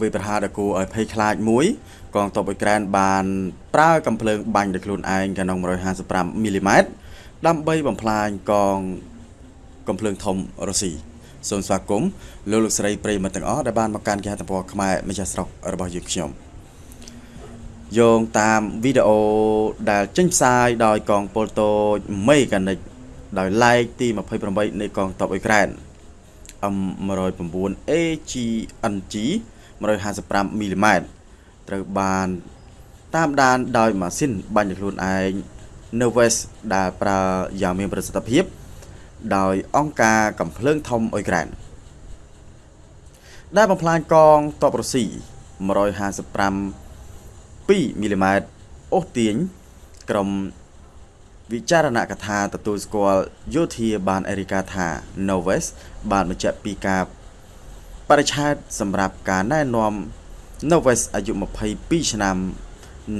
វាយប្រហារដ៏គួរឲ្យភ័យខ្លាចមួយកងទ័ពអ៊ុយក្រែនបានប្រើកំភ្លើងបាញ់ដោយខ្លួនឯងកាណុង155មីលីម៉ែត្រដើម្បីបំផ្លាញកងកំភ្លើងធំរុស្ស៊ីសូមស្វាគមន៍លោកលោកស្រីប្រិយមិត្តទាំងអស់ដែលបានមកកាន់គេហទំព័រខ្មែរម្ចាស់ស្រុករបស់យើងខ្ញុំយោងតាមវីដេអូដែលចេញផ្សាយដោយកងពលតូចមេកានិកដោយឡែកទី28នៃកងទ័ពអ៊ុយក្រែន M109 AGNG 155មីលីម៉ែត្រត្រូវបានតាមដានដោយម៉ាស៊ីនបាញ់ខ្លួនឯង Nervous ដែលប្រើយ៉ាងមានប្រសិទ្ធភាព ដោយអង្គការកំភ្លើងធំអ៊ុយក្រែនដែលបំផ្លាញកងទ័ពរុស្ស៊ី155 2មីលីម៉ែត្រអូសទាញក្រុមវិចារណកថាទទួលស្គាល់យោធាបានអេរីកាថា Noves បានបញ្ជាក់ពីការ បរិឆេទសម្រាប់ការណែនាំ Noves អាយុ22ឆ្នាំ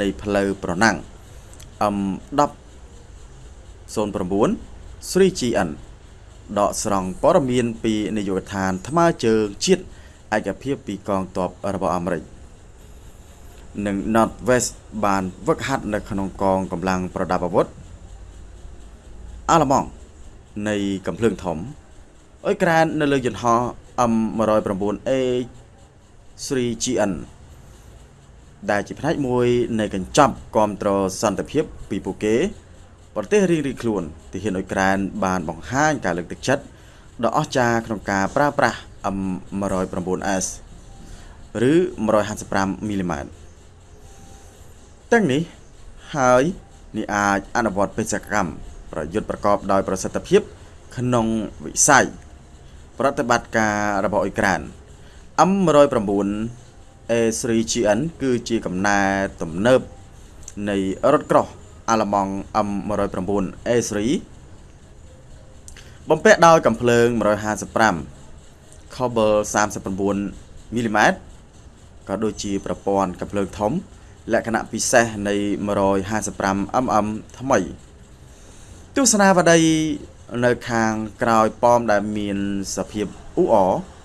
នៃផ្លូវប្រណាំង M10 09 3GN ដកស្រង់ព័ត៌មានពីនាយកដ្ឋានថ្មើរជើងជាតិឯកភាពពីកងទ័ពរបស់អាមេរិកនិង Northwest បានវឹកហាត់នៅក្នុងកងកម្លាំងប្រដាប់អាវុធអាឡឺម៉ង់នៃកំភ្លើងធំអ៊ុយក្រែននៅលើយន្តហោះ M109A 3GN ដែលជាផ្នែកមួយនៃកញ្ចប់គ្រប់គ្រងសន្តិភាពពីពួកគេ ប្រទេសរៀងៗខ្លួនទាហានអ៊ុយក្រែនបានបង្ហាញការលើកទឹកចិត្តដ៏អស្ចារ្យក្នុងការប្រើប្រាស់ M109S ឬ 155មីលីម៉ែត្រទាំងនេះហើយនេះអាចអនុវត្តបេសកកម្មប្រយុទ្ធប្រកបដោយប្រសិទ្ធភាព ក្នុងវិស័យ ប្រតិបត្តិការរបស់អ៊ុយក្រែន M109 A3GN គឺជាកំណែទំនើបនៃរថក្រោះអាឡឺម៉ង់ M109 A3 បំពាក់ដោយកំភ្លើង155 Cobble 39មីលីម៉ែត្រក៏ដូចជាប្រព័ន្ធកំភ្លើងធំ លក្ខណៈពិសេសនៃ 155 mm ថ្មី ទស្សនាវដ្តី នៅខាងក្រោយប៉មដែលមានសភាពអ៊ូអ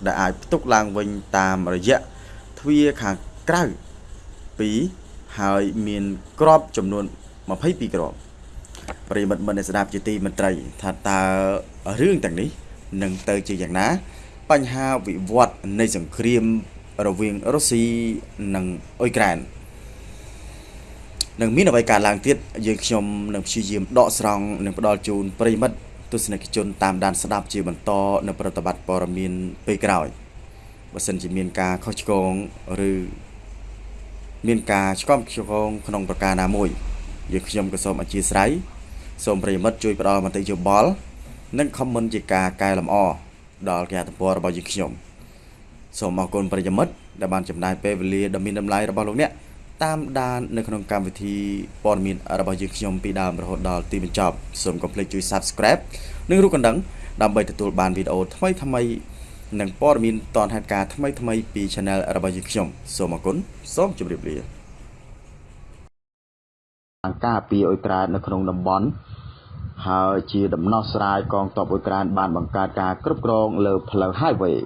ដែលអាចផ្ទុកឡើងវិញតាមរយៈទ្វារខាងក្រៅ2ហើយមានក្របចំនួន22គ្រាប់ប្រិមិត្តមិនស្ដាប់ជាទីមន្ត្រី ថាតើរឿងទាំងនេះនឹងទៅជាយ៉ាងណា បញ្ហាវិវត្តនៃសង្គ្រាមរវាងរុស្ស៊ីនិងអ៊ុយក្រែននឹងមានអ្វីកើតឡើងទៀតយើងខ្ញុំនឹងព្យាយាមដកស្រង់និងផ្ដល់ជូនប្រិមិត្ត ទស្សនិកជនតាមដានស្ដាប់ជាបន្តនៅប្រតិបត្តិព័ត៌មានពេលក្រោយបើសិនជាមានការខុសឆ្គងឬមានការឆ្កំឆ្គងក្នុងប្រការណាមួយយើងខ្ញុំក៏សូមអធិស្ឋានសូមប្រិយមិត្តជួយផ្ដល់មតិយោបល់និង comment ជាការកែលម្អដល់គេហទំព័ររបស់យើងខ្ញុំសូមអរគុណប្រិយមិត្តដែលបានចំណាយពេលវេលាដ៏មានតម្លៃរបស់លោកអ្នក តាមដាននៅក្នុងកម្មវិធីព័ត៌មានរបស់យើងខ្ញុំពីដើមរហូតដល់ទីបញ្ចប់សូមកុំភ្លេចជួយ Subscribe និងរូបកណ្ដឹងដើម្បីទទួលបានវីដេអូថ្មីថ្មីនិងព័ត៌មានតនហេតុការណ៍ថ្មីថ្មីពី Channel របស់យើងខ្ញុំសូមអរគុណសូមជម្រាបលាអង្គការពីអ៊ុយក្រែននៅក្នុងតំបន់ហើយជាដំណោះស្រាយកងទ័ពអ៊ុយក្រែនបានបង្កើតការគ្រប់គ្រងលើផ្លូវ highway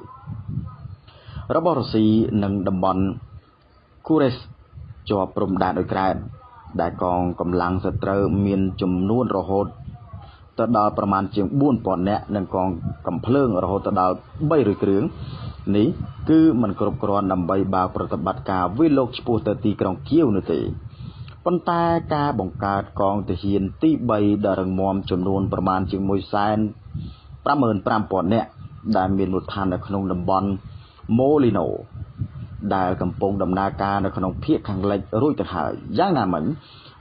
របស់រុស្ស៊ីនិងតំបន់គូរ៉េស ជាប់ព្រំដែនអ៊ុយក្រែនដែលកងកម្លាំងសត្រូវមានចំនួនរហូតទៅដល់ប្រមាណជាង4000នាក់និងកងកំភ្លើងរហូតទៅដល់300គ្រឿងនេះគឺมันគ្រប់គ្រាន់ដើម្បីបើកប្រតិបត្តិការវិលលោកឆ្ពោះទៅទីក្រុងគៀវនោះទេប៉ុន្តែការបង្កើតកងទាហានទី3ដ៏រឹងមាំចំនួនប្រមាណជាង155,000នាក់ដែលមានមូលដ្ឋាននៅក្នុងតំបន់ Molino ដែលកំពុងដំណើរការនៅក្នុងភូមិខាងលិចរួចទៅហើយយ៉ាងណាមិញ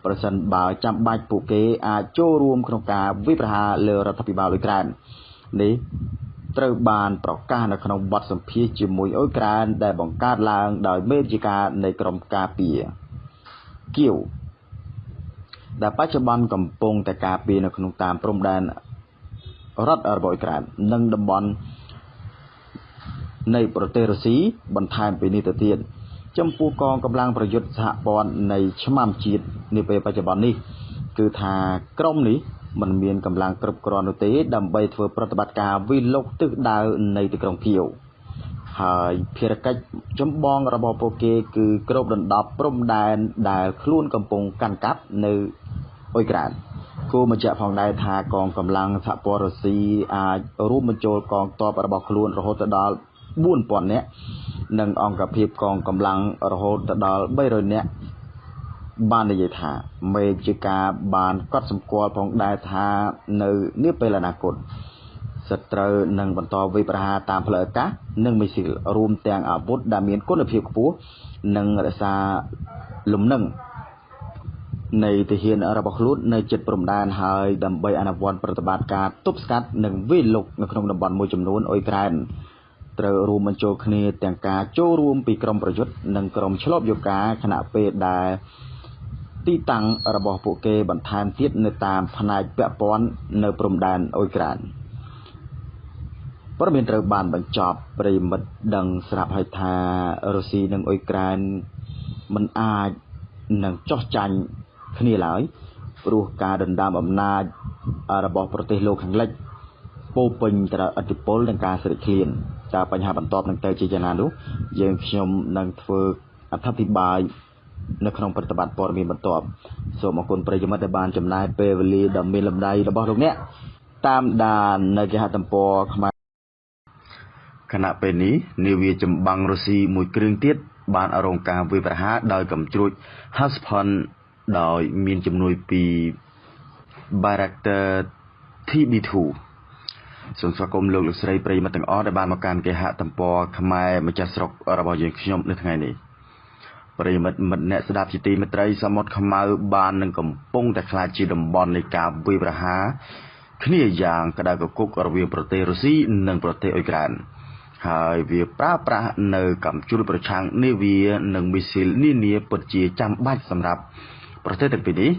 ប្រសិនបើចាំបាច់ពួកគេអាចចូលរួមក្នុងការវិប្រហារលើរដ្ឋាភិបាលអ៊ុយក្រែននេះត្រូវបានប្រកាសនៅក្នុងបទសម្ភាសន៍ជាមួយអ៊ុយក្រែនដែលបង្កើតឡើងដោយមេជាការនៃក្រមការពារគៀវដែលបច្ចុប្បន្នកំពុងតែការពារនៅក្នុងតាមព្រំដែនរដ្ឋរបស់អ៊ុយក្រែននិងតំបន់ នៃប្រទេសរុស្ស៊ីបន្ថែមពីនេះទៅទៀតចំពោះកងកម្លាំងប្រយុទ្ធសហព័ន្ធនៃឆ្មាំជាតិនាពេលបច្ចុប្បន្ននេះ គឺថាក្រុមនេះมันមានកម្លាំងគ្រប់គ្រាន់នោះទេដើម្បីធ្វើប្រតិបត្តិការវិលុកទិសដៅនៃទីក្រុងគៀវហើយភារកិច្ចចម្បងរបស់ពួកគេគឺគ្របដណ្ដប់ព្រំដែនដែលខ្លួនកំពុងកាន់កាប់នៅអ៊ុយក្រែនគួរបញ្ជាក់ផងដែរថាកងកម្លាំងសហព័ន្ធរុស្ស៊ីអាចរួមបញ្ចូលកងទ័ពរបស់ខ្លួនរហូតដល់ 4000នាក់និងអង្គភាពកងកម្លាំងរហូតដល់300នាក់បាននិយាយថាមេជាការបានកត់សម្គាល់ផងដែរថានៅនាពេលអនាគតសត្រូវនឹងបន្តវិប្រហារតាមផ្លូវអាកាសនិងមីស៊ីលរួមទាំងអាវុធដែលមានគុណភាពខ្ពស់និងរក្សាលំនឹងនៃទាហានរបស់ខ្លួននៅជិតព្រំដែនហើយដើម្បីអនុវត្តប្រតិបត្តិការទប់ស្កាត់និងវាយលុកនៅក្នុងតំបន់មួយចំនួនអ៊ុយក្រែន ត្រូវរួមបញ្ចូលគ្នាទាំងការចូលរួមពីក្រមប្រយុទ្ធនិងក្រមឆ្លប់យោការខណៈពេលដែលទីតាំងរបស់ពួកគេបន្ថែមទៀតនៅតាមផ្នែកពាក់ព័ន្ធនៅព្រំដែនអ៊ុយក្រែនព័ត៌មានត្រូវបានបញ្ចប់ប្រិមិត្តដឹងស្រាប់ហើយថារុស្ស៊ីនិងអ៊ុយក្រែនមិនអាចនឹងចោះចាញ់គ្នាឡើយព្រោះការដណ្ដើមអំណាចរបស់ប្រទេសលោកខាងលិចពោពេញទៅដោយឥទ្ធិពលនិងការស្រេកឃ្លាន តើបញ្ហាបន្ទាប់នឹងទៅជាយ៉ាងណានោះយើងខ្ញុំនឹងធ្វើអធិប្បាយនៅក្នុងប្រតិបត្តិព័ត៌មានបន្ទាប់សូមអរគុណប្រិយមិត្តដែលបានចំណាយពេលវេលាដ៏មានលំដាយរបស់លោកអ្នកតាមដាននៅគេហទំព័រខ្មែរខណៈពេលនេះនាវាចម្បាំងរុស្ស៊ីមួយគ្រឿងទៀតបានរងការវាយប្រហារដោយកំជ្រួច Huspan ដោយមានជំនួយពី Bayraktar TB2 សូមស្វាគមន៍លោកលោកស្រីប្រិយមិត្តទាំងអស់ដែលបានមកកាន់គេហទំព័រខ្មែរម្ចាស់ស្រុករបស់យើងខ្ញុំនៅថ្ងៃនេះប្រិយមិត្តមិត្តអ្នកស្ដាប់ជាទីមេត្រីសមុទ្រខ្មៅបាននឹងកំពុងតែខ្លាចជាតំបន់នៃការវាយប្រហារគ្នាយ៉ាងក្តៅកគុករវាងប្រទេសរុស្ស៊ីនិងប្រទេសអ៊ុយក្រែនហើយវាប្រើប្រាស់នៅកម្ពុជាប្រឆាំងនាវានិងមីស៊ីលនានាពិតជាចាំបាច់សម្រាប់ប្រទេសទាំងពីរនេះ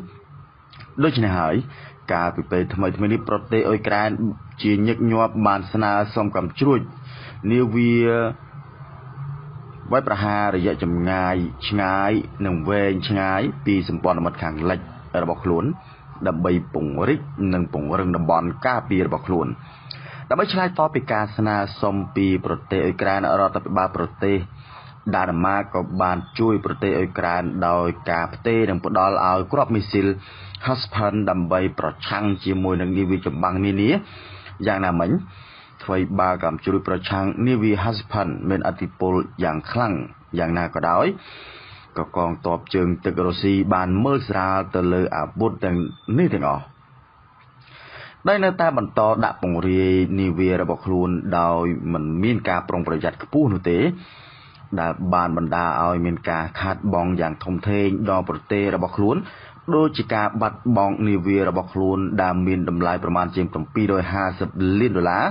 ដូច្នេះហើយ កាលពីពេលថ្មីថ្មីនេះប្រទេសអ៊ុយក្រែនជាញឹកញាប់បានស្នើសុំកំជ្រួចនាវាវាយប្រហាររយៈចម្ងាយឆ្ងាយនិងវែងឆ្ងាយពីសម្ព័ន្ធមិត្តខាងលិចរបស់ខ្លួន ដើម្បីពង្រីកនិងពង្រឹងតំបន់ការពាររបស់ខ្លួនដើម្បីឆ្លើយតបពីការស្នើសុំពីប្រទេសអ៊ុយក្រែនរដ្ឋាភិបាលប្រទេស ដាណឺម៉ាកក៏បានជួយប្រទេសអ៊ុយក្រែនដោយការផ្ទេរនិងផ្ដល់ឲ្យគ្រាប់មីស៊ីល Huspan ដើម្បីប្រឆាំងជាមួយនឹងនាវាចម្បាំងនានាយ៉ាងណាមិញអ្វីបើកម្មជួយប្រឆាំងនាវា Huspan មានអធិពលយ៉ាងខ្លាំងយ៉ាងណាក៏ដោយក៏កងទ័ពជើងទឹករុស្ស៊ីបានមើលស្រាលទៅលើអាវុធទាំងនេះទាំងអស់ដោយនៅតែបន្តដាក់ពង្រាយនាវារបស់ខ្លួនដោយមិនមានការប្រុងប្រយ័ត្នខ្ពស់នោះទេ ដែលបានបណ្ដាឲ្យមានការខាតបង់យ៉ាងធំធេងដល់ប្រទេសរបស់ខ្លួនដូចជាការបាត់បង់នាវារបស់ខ្លួនដែលមានតម្លៃប្រមាណជាង750លានដុល្លារ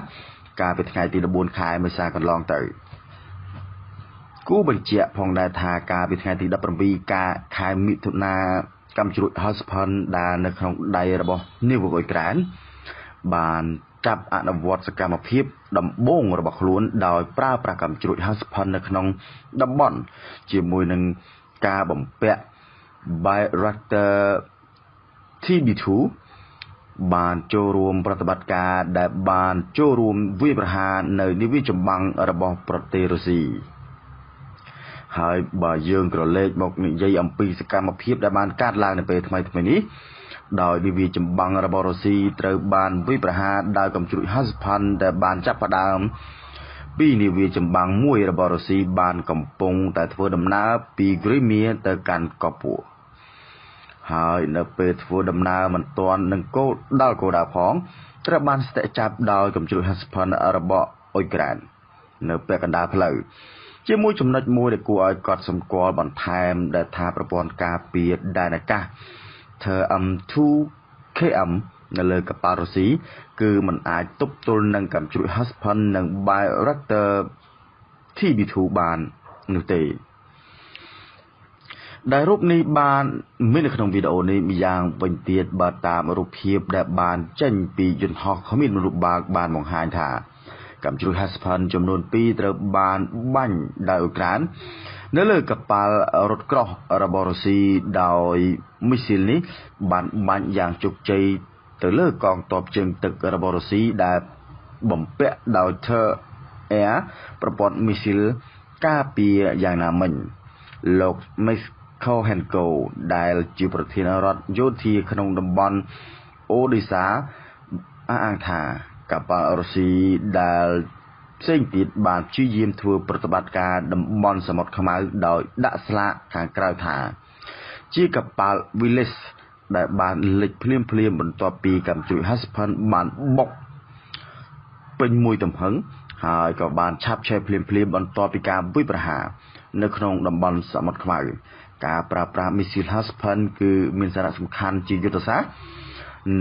កាលពីថ្ងៃទី14ខែមេសាកន្លងទៅគូបញ្ជាក់ផងដែរថាកាលពីថ្ងៃទី17កាខែមិថុនាកម្មជ្រួច Huspan ដែលនៅក្នុងដៃរបស់នាវាអ៊ុយក្រែនបាន ចាប់អនុវត្តសកម្មភាពដំបូងរបស់ខ្លួនដោយប្រើប្រាស់កម្មជ្រួច Huspan នៅក្នុងតំបន់ជាមួយនឹងការបំពាក់ Bayraktar TB2 បានចូលរួមប្រតិបត្តិការដែលបានចូលរួមវាយប្រហារនៅនាវាចម្បាំងរបស់ប្រទេសរុស្ស៊ីហើយបើយើងក្រឡេកមកនិយាយអំពីសកម្មភាពដែលបានកើតឡើងនៅពេលថ្មីៗនេះ ដោយនាវាចម្បាំងរបស់រុស្ស៊ីត្រូវបានវាយប្រហារដោយកំជ្រួច Huspan ដែលបានចាប់ផ្ដើមពីនាវាចម្បាំងមួយរបស់រុស្ស៊ីបានកំពុងតែធ្វើដំណើរពី Crimea ទៅកាន់កពូហើយនៅពេលធ្វើដំណើរមិនទាន់នឹងគោលដល់គោលដៅផងត្រូវបានស្ទាក់ចាប់ដោយកំជ្រួច Huspan របស់អ៊ុយក្រែននៅពាក់កណ្ដាលផ្លូវជាមួយចំណុចមួយដែលគួរឲ្យកត់សម្គាល់បន្ថែមដែលថាប្រព័ន្ធការពារដែនអាកាស TM2 KM នៅលើកប៉ាល់រុស្ស៊ីគឺมันអាចទប់ទល់នឹងកំជ្រួច Huspan និង Bayraktar TB2 បាននោះទេដែលរូបនេះបានមាននៅក្នុងវីដេអូនេះម្យ៉ាងវិញទៀតបើតាមរូបភាពដែលបានចេញពីយន្តហោះគ្មានមនុស្សបាល់បានបង្ហាញថាកម្មជ្រួច Haspan ចំនួន2ត្រូវបានបាញ់ដោយអ៊ុយក្រែន នៅលើកប៉ាល់រថក្រោះរបស់រុស្ស៊ីដោយមីស៊ីលនេះបានបាញ់យ៉ាងជោគជ័យទៅលើកងទ័ពជើងទឹករបស់រុស្ស៊ីដែលបំពាក់ដោយ Ter Air ប្រព័ន្ធមីស៊ីលការពារយ៉ាងណាមិញលោក Miss Kohenko ដែលជាប្រធានរដ្ឋយោធាក្នុងតំបន់អូឌីសាអះអាងថាកប៉ាល់រុស្ស៊ីដែល ផ្សេងទៀតបានព្យាយាមធ្វើប្រតិបត្តិការតំបន់សមុទ្រខ្មៅដោយដាក់ស្លាកខាងក្រៅថា ជាកប៉ាល់ Willis ដែលបានលិចភ្លាមភ្លាមបន្ទាប់ពីកាំជ្រួច Husband បានបុកពេញមួយទំហឹងហើយក៏បានឆាប់ឆេះភ្លាមភ្លាមបន្ទាប់ពីការវិប្រហារនៅក្នុងតំបន់សមុទ្រខ្មៅការប្រើប្រាស់មីស៊ីល Husband គឺមានសារៈសំខាន់ជាយុទ្ធសាស្ត្រ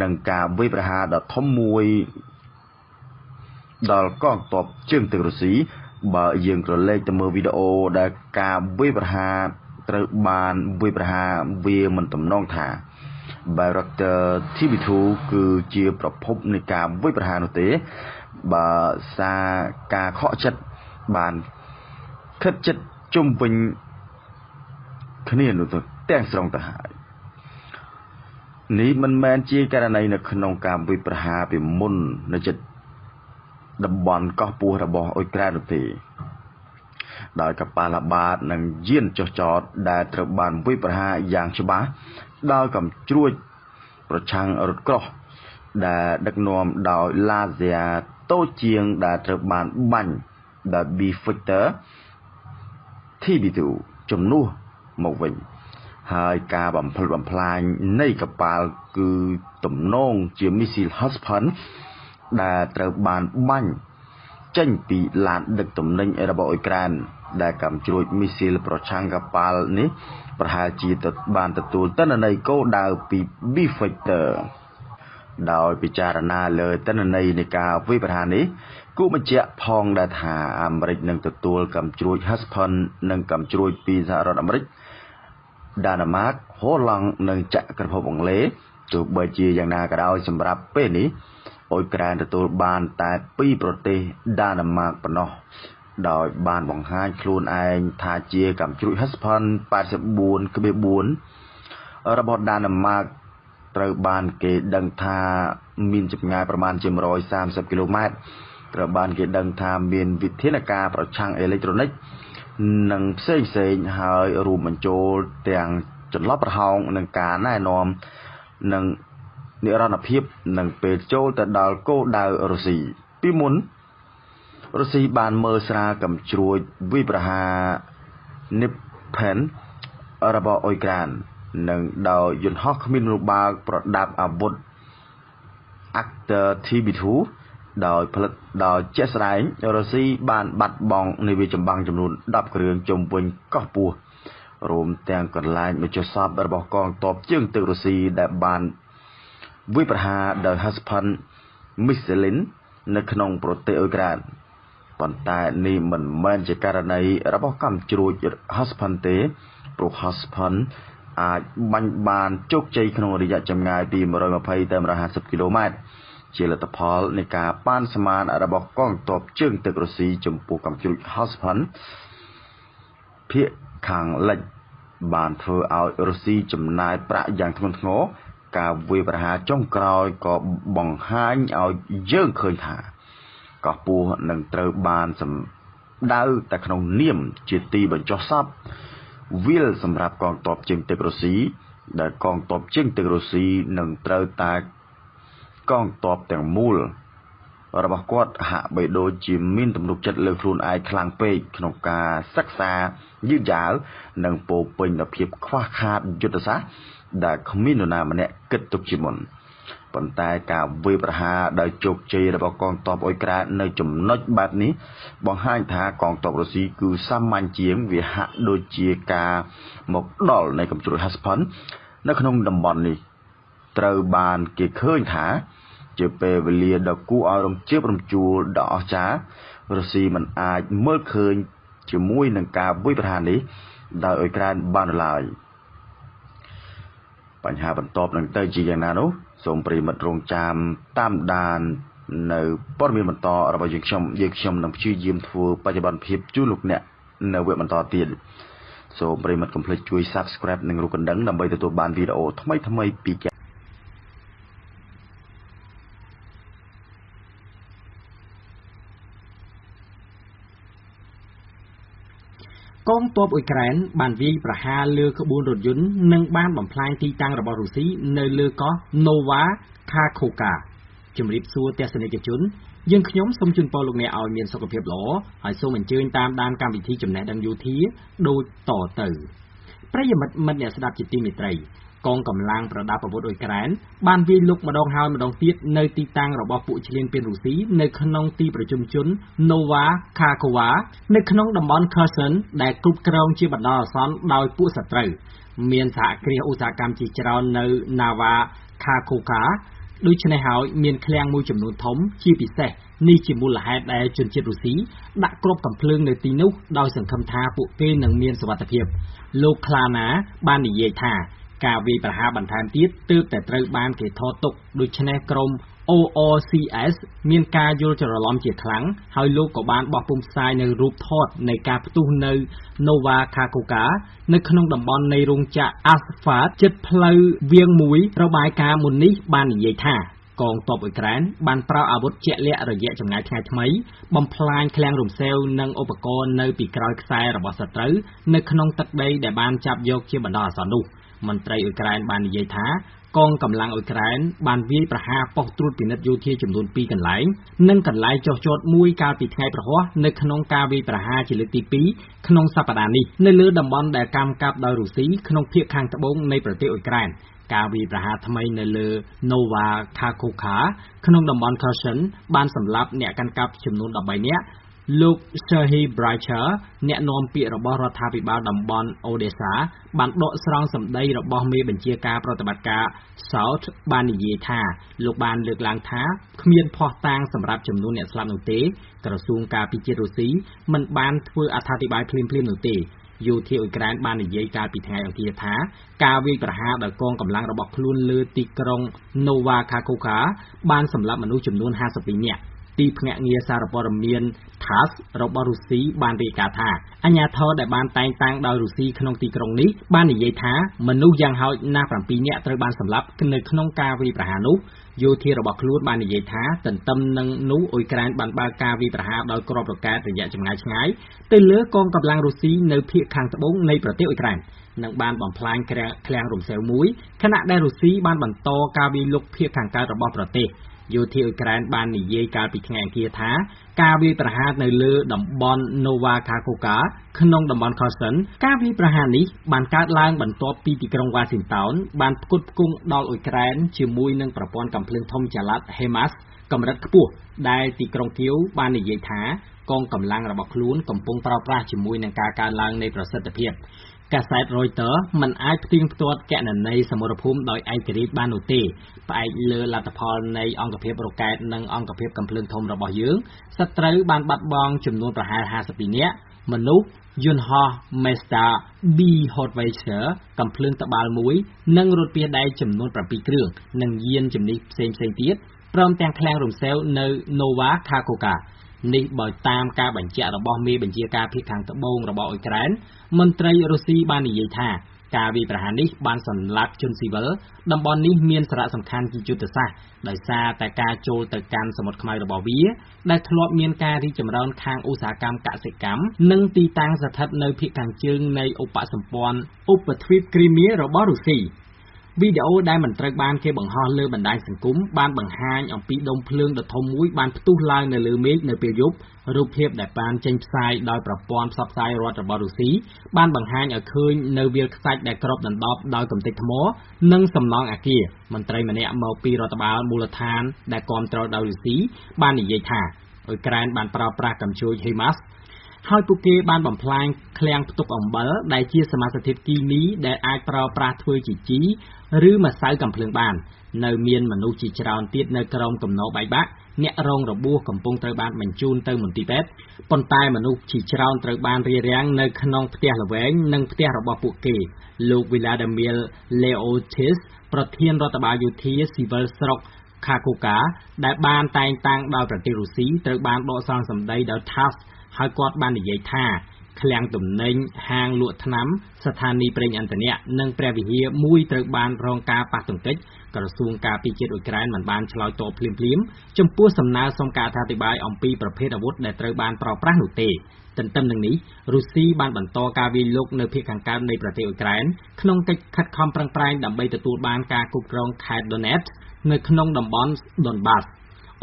និងការវិប្រហារដ៏ធំមួយ ដល់កងទ័ពជើងទឹករុស្ស៊ីបើយើងក្រឡេកទៅមើលវីដេអូដែលការវិប្រហារត្រូវបានវិប្រហារវាមិនតំណងថា Bayraktar TB2 គឺជាប្រភពនៃការវិប្រហារនោះទេ បើសារការខកចិត្តបានខិតចិត្តជុំវិញគ្នានោះទៅទាំងស្រុងទៅហើយនេះមិនមែនជាករណីនៅក្នុងការវិប្រហារពីមុននៅចិត្ត តំបន់កោះពោះរបស់អ៊ុយក្រែននោះទេដោយកប៉ាល់អាបាតនិងយានចុះចតដែលត្រូវបានវិប្រហារយ៉ាងច្បាស់ដោយកំជ្រួចប្រឆាំងរថក្រោះដែលដឹកនាំដោយឡាហ្សាតូចជាងដែលត្រូវបានបាញ់ដោយ B Victor TB2 ជំនួសមកវិញហើយការបំផ្លិចបំផ្លាញនៃកប៉ាល់គឺទំនងជាមីស៊ីល Husband ដែលត្រូវបានបាញ់ចេញពីឡានដឹកទំនិញរបស់អ៊ុយក្រែនដែលកំជ្រួចមីស៊ីលប្រឆាំងកប៉ាល់នេះប្រហែលជាបានទទួលតនន័យគោលដៅពី B Factor ដោយពិចារណាលើតនន័យនៃការវិបហានេះគូបញ្ជាក់ផងដែរថាអាមេរិកនឹងទទួលកំជ្រួច Husband និងកំជ្រួចពីសហរដ្ឋអាមេរិកដាណាម៉ាកហូឡង់និងចក្រភពអង់គ្លេសទោះបីជាយ៉ាងណាក៏ដោយសម្រាប់ពេលនេះ អ៊ុយក្រែនទទួលបានតែពីប្រទេសដាណាម៉ាកប៉ុណ្ណោះដោយបានបង្ហាញខ្លួនឯងថាជាកំជ្រួច Husband 84.4របស់ដាណាម៉ាកត្រូវបានគេដឹងថាមានចម្ងាយប្រមាណជា130គីឡូម៉ែត្រត្រូវបានគេដឹងថាមានវិធានការប្រឆាំងអេឡិចត្រូនិកនិងផ្សេងផ្សេងហើយរួមបញ្ចូលទាំងចន្លោះប្រហោងនិងការណែនាំនិង និរន្តរភាពនឹងពេលចូលទៅដល់គោលដៅរុស្ស៊ីពីមុនរុស្ស៊ីបានមើលស្រាលកំជ្រួចវិប្រហានិផែនរបស់អ៊ុយក្រែននិងដោយយន្តហោះគ្មានរបាល់ប្រដាប់អាវុធ Actor TB2 ដោយផលិតដោយជាក់ស្ដែងរុស្ស៊ីបានបាត់បង់នាវាចម្បាំងចំនួន10គ្រឿងជុំវិញកោះពោះរួមទាំងកន្លែងមជ្ឈសពរបស់កងទ័ពជើងទឹករុស្ស៊ីដែលបាន វិប្រហារដោយ Husband Michelin នៅក្នុងប្រទេសអ៊ុយក្រែនប៉ុន្តែនេះមិនមែនជាករណីរបស់កម្មជ្រួច Husband ទេព្រោះ Husband អាចបាញ់បានជោគជ័យក្នុងរយៈចម្ងាយពី120ទៅ150គីឡូម៉ែត្រជាលទ្ធផលនៃការប៉ានស្មានរបស់កងទ័ពជើងទឹករុស្ស៊ីចំពោះកម្មជ្រួច Husband ភាគខាងលិចបានធ្វើឲ្យរុស្ស៊ីចំណាយប្រាក់យ៉ាងធ្ងន់ធ្ងរ ការវាយប្រហារចុងក្រោយក៏បង្ហាញឲ្យយើងឃើញថាកោះពស់នឹងត្រូវបានសម្ដៅតែក្នុងនាមជាទីបញ្ចុះសពវាលសម្រាប់កងទ័ពជើងទឹករុស្ស៊ីដែលកងទ័ពជើងទឹករុស្ស៊ីនឹងត្រូវតែកងទ័ពទាំងមូល របស់គាត់ហាក់បីដូចជាមានទំនុកចិត្តលើខ្លួនឯងខ្លាំងពេកក្នុងការសិក្សាយឺតយ៉ាវនិងពោពេញដោយភាពខ្វះខាតយុទ្ធសាស្ត្រដែលគ្មាននរណាម្នាក់គិតទុកជាមុនប៉ុន្តែការវាយប្រហារដោយជោគជ័យរបស់កងទ័ពអ៊ុយក្រែននៅចំណុចបែបនេះបង្ហាញថាកងទ័ពរុស្ស៊ីគឺសាមញ្ញជាងវាហាក់ដូចជាការមកដល់នៃកំជ្រួច Husband នៅក្នុងតំបន់នេះត្រូវបានគេឃើញថា ជាពេលវេលាដ៏គួរឲ្យរំជើបរំជួលដ៏អស្ចារ្យរុស្ស៊ីមិនអាចមើលឃើញជាមួយនឹងការវាយប្រហារនេះដោយអ៊ុយក្រែនបានឡើយបញ្ហាបន្ទាប់នឹងទៅជាយ៉ាងណានោះសូមប្រិមិត្តរងចាំតាមដាននៅព័ត៌មានបន្តរបស់យើងខ្ញុំយើងខ្ញុំនឹងព្យាយាមធ្វើបច្ចុប្បន្នភាពជូនលោកអ្នកនៅវគ្គបន្តទៀតសូមប្រិមិត្តកុំភ្លេចជួយ Subscribe និងរូបកណ្ដឹងដើម្បីទទួលបានវីដេអូថ្មីៗពី កងទ័ពអ៊ុយក្រែនបានវាយប្រហារលើក្បួនរថយន្តនិងបានបំផ្លាញទីតាំងរបស់រុស្ស៊ីនៅលើកោះ Nova Kakhovka ជំរាបសួរទស្សនិកជនយើងខ្ញុំសូមជូនពរលោកអ្នកឲ្យមានសុខភាពល្អហើយសូមអញ្ជើញតាមដានកម្មវិធីចំណេះដឹងយោធាដូចតទៅ ប្រិយមិត្តមិត្តអ្នកស្ដាប់ជាទីមេត្រី កងកម្លាំងប្រដាប់អាវុធអ៊ុយក្រែនបានវាយលុកម្ដងហើយម្ដងទៀតនៅទីតាំងរបស់ពួកឈ្លានពានរុស្ស៊ីនៅក្នុងទីប្រជុំជន Nova Kakhovka នៅក្នុងតំបន់ Kherson ដែលគ្រប់គ្រងជាបណ្ដោះអាសន្នដោយពួកសត្រូវមានសហគ្រាសឧស្សាហកម្មជាច្រើននៅ Nova Kakhovka ដូច្នេះហើយមានឃ្លាំងមួយចំនួនធំជាពិសេសនេះជាមូលហេតុដែលជនជាតិរុស្ស៊ីដាក់គ្រាប់កាំភ្លើងនៅទីនោះដោយសង្ឃឹមថាពួកគេនឹងមានសុវត្ថិភាពលោក Klana បាននិយាយថា ការវាយប្រហារបន្ថែមទៀតទើបតែត្រូវបានគេថតទុកដូច្នេះក្រុម ORCS មានការយល់ច្រឡំជាខ្លាំង ហើយលោកក៏បានបោះពុម្ពផ្សាយនៅរូបថតនៃការផ្ទុះនៅ Nova Kakhovka នៅក្នុងតំបន់នៃរោងចក្រ Asphalt ជិតផ្លូវវាងមួយ របាយការណ៍មុននេះបាននិយាយថាកងទ័ពអ៊ុយក្រែនបានប្រើអាវុធជាក់លាក់រយៈចម្ងាយថ្ងៃថ្មី បំផ្លាញឃ្លាំងរំសេវនិងឧបករណ៍នៅពីក្រោយខ្សែរបស់សត្រូវនៅក្នុងទឹកដីដែលបានចាប់យកជាបណ្ដោះអាសន្ននោះ មន្ត្រីអ៊ុយក្រែនបាននិយាយថាកងកម្លាំងអ៊ុយក្រែនបានវាយប្រហារប៉ុស្តិ៍ត្រួតពិនិត្យយោធាចំនួន2កន្លែង និងកន្លែងចុះចតមួយកាលពីថ្ងៃព្រហស្បតិ៍នៅក្នុងការវាយប្រហារជាលើកទី2ក្នុងសប្តាហ៍នេះនៅលើតំបន់ដែលកម្មកាប់ដោយរុស្ស៊ីក្នុងភាគខាងត្បូងនៃប្រទេសអ៊ុយក្រែនការវាយប្រហារថ្មីនៅលើ Nova Kakhovka ក្នុងតំបន់ Kherson បានសម្លាប់អ្នកកាន់កាប់ចំនួន13នាក់ លោក Serhiy Breicher អ្នកនាំពាក្យរបស់រដ្ឋាភិបាលតំបន់ Odessa បានដកស្រង់សម្ដីរបស់មេបញ្ជាការប្រតិបត្តិការ South បាននិយាយថាលោកបានលើកឡើងថាគ្មានភស្តុតាងសម្រាប់ចំនួនអ្នកស្លាប់នោះទេ ក្រសួងការពារជាតិរុស្ស៊ីមិនបានធ្វើអត្ថាធិប្បាយភ្លាមៗនោះទេយោធាអ៊ុយក្រែនបាននិយាយកាលពីថ្ងៃអង្គារថាការវាយប្រហារដោយកងកម្លាំងរបស់ខ្លួនលើទីក្រុង Nova Kakhovka បានសម្លាប់មនុស្សចំនួន52នាក់ ទីភ្នាក់ងារសារព័ត៌មាន TASS របស់រុស្ស៊ីបានរាយការណ៍ថាអាជ្ញាធរដែលបានតែងតាំងដោយរុស្ស៊ីក្នុងទីក្រុងនេះបាននិយាយថាមនុស្សយ៉ាងហោចណាស់7នាក់ត្រូវបានសម្លាប់នៅក្នុងការវាយប្រហារនោះយោធារបស់ខ្លួនបាននិយាយថាទន្ទឹមនឹងនោះអ៊ុយក្រែនបានបើកការវាយប្រហារដោយគ្រាប់រ៉ុកែតរយៈចម្ងាយឆ្ងាយទៅលើកងកម្លាំងរុស្ស៊ីនៅភាគខាងត្បូងនៃប្រទេសអ៊ុយក្រែននិងបានបំផ្លាញឃ្លាំងរំសេវមួយខណៈដែលរុស្ស៊ីបានបន្តការវាយលុកភាគខាងកើតរបស់ប្រទេស យោធាអ៊ុយក្រែនបាននិយាយកាលពីថ្ងៃអង្គារថាការវាយប្រហារនៅលើតំបន់ Nova Kakhovka ក្នុងតំបន់ Kherson ការវាយប្រហារនេះបានកើតឡើងបន្ទាប់ពីទីក្រុង Washington បានផ្គត់ផ្គង់ដល់អ៊ុយក្រែនជាមួយនឹងប្រព័ន្ធកាំភ្លើងធំចល័ត HIMARS កម្រិតខ្ពស់ដែលទីក្រុងគៀវបាននិយាយថាកងកម្លាំងរបស់ខ្លួនកំពុងប្រើប្រាស់ជាមួយនឹងការកើនឡើងនៃប្រសិទ្ធភាព កាសែត Reuters មិនអាចផ្ទៀងផ្ទាត់គណនីសមរភូមិដោយឯករាជ្យបាននោះទេផ្អែកលើលទ្ធផលនៃអង្គភាពរ៉ុកែតនិងអង្គភាពកំភ្លើងធំរបស់យើងសត្រូវបានបាត់បង់ចំនួនប្រហែល52នាក់មនុស្សយន្តហោះ Mazda B Hotwire កំភ្លើងត្បាល់មួយ និងរថពាសដែកចំនួន7គ្រឿងនិងយានជំនិះផ្សេងៗទៀតព្រមទាំងឃ្លាំងរំសេវនៅ Nova Kakhovka នេះបើតាមការបញ្ជាក់របស់មេបញ្ជាការភាគខាងត្បូងរបស់អ៊ុយក្រែនមន្ត្រីរុស្ស៊ីបាននិយាយថាការវាយប្រហារនេះបានសម្លាប់ជនស៊ីវិលតំបន់នេះមានសារៈសំខាន់ជាយុទ្ធសាស្ត្រដោយសារតែការចូលទៅកាន់សមុទ្រខ្មៅរបស់វា ដែលធ្លាប់មានការរីកចម្រើនខាងឧស្សាហកម្មកសិកម្មនិងទីតាំងស្ថិតនៅភាគខាងជើងនៃឧបសម្ព័ន្ធឧបទ្វីបគ្រីមៀរបស់រុស្ស៊ី វីដេអូដែលមិនត្រូវបានគេបង្ហោះលើបណ្ដាញសង្គមបានបង្ហាញអំពីដុំភ្លើងដ៏ធំមួយបានផ្ទុះឡើងនៅលើមេឃនៅពេលយប់រូបភាពដែលបានចេញផ្សាយដោយប្រព័ន្ធផ្សព្វផ្សាយរដ្ឋរបស់រុស្ស៊ីបានបង្ហាញឲ្យឃើញនៅវាលខ្សាច់ដែលគ្របដណ្ដប់ដោយកំទេចថ្ម និងសំណង់អគារមន្ត្រីម្នាក់មកពីរដ្ឋបាលមូលដ្ឋានដែលគ្រប់គ្រងដោយរុស្ស៊ីបាននិយាយថាអ៊ុយក្រែនបានប្រើប្រាស់កាំជ្រួច HIMARS ហើយពួកគេបានបំផ្លាញឃ្លាំងផ្ទុកអំបិលដែលជាសមាសធាតុគីមីដែលអាចប្រើប្រាស់ធ្វើជាជី ឬម្សៅកាំភ្លើងបាន នៅមានមនុស្សជាច្រើនទៀតនៅក្រោមគំនរបែកបាក់អ្នករងរបួសកំពុងត្រូវបានបញ្ជូនទៅមន្ទីរពេទ្យប៉ុន្តែមនុស្សជាច្រើនត្រូវបានរារាំងនៅក្នុងផ្ទះល្វែងនិងផ្ទះរបស់ពួកគេ លោក Vladimir Leotis ប្រធានរដ្ឋបាលយោធាស៊ីវិលស្រុក Kakhovka ដែលបានតែងតាំងដោយប្រទេសរុស្ស៊ីត្រូវបានដកស្រង់សម្ដីដោយ TASS ហើយគាត់បាននិយាយថា ឃ្លាំងទំនិញហាងលក់ថ្នាំ ស្ថានីយ៍ប្រេងឥន្ធនៈនិងព្រះវិហារមួយត្រូវបានរងការប៉ះទង្គិចក្រសួងការពារជាតិអ៊ុយក្រែនមិនបានឆ្លើយតបភ្លាមៗចំពោះសំណើសុំការអធិប្បាយអំពីប្រភេទអាវុធដែលត្រូវបានប្រើប្រាស់នោះទេទន្ទឹមនឹងនេះរុស្ស៊ីបានបន្តការវាយលុកនៅភាគខាងកើតនៃប្រទេសអ៊ុយក្រែនក្នុងកិច្ចខិតខំប្រឹងប្រែងដើម្បីទទួលបានការគ្រប់គ្រងខេត្ត Donetsk នៅក្នុងតំបន់ Donbas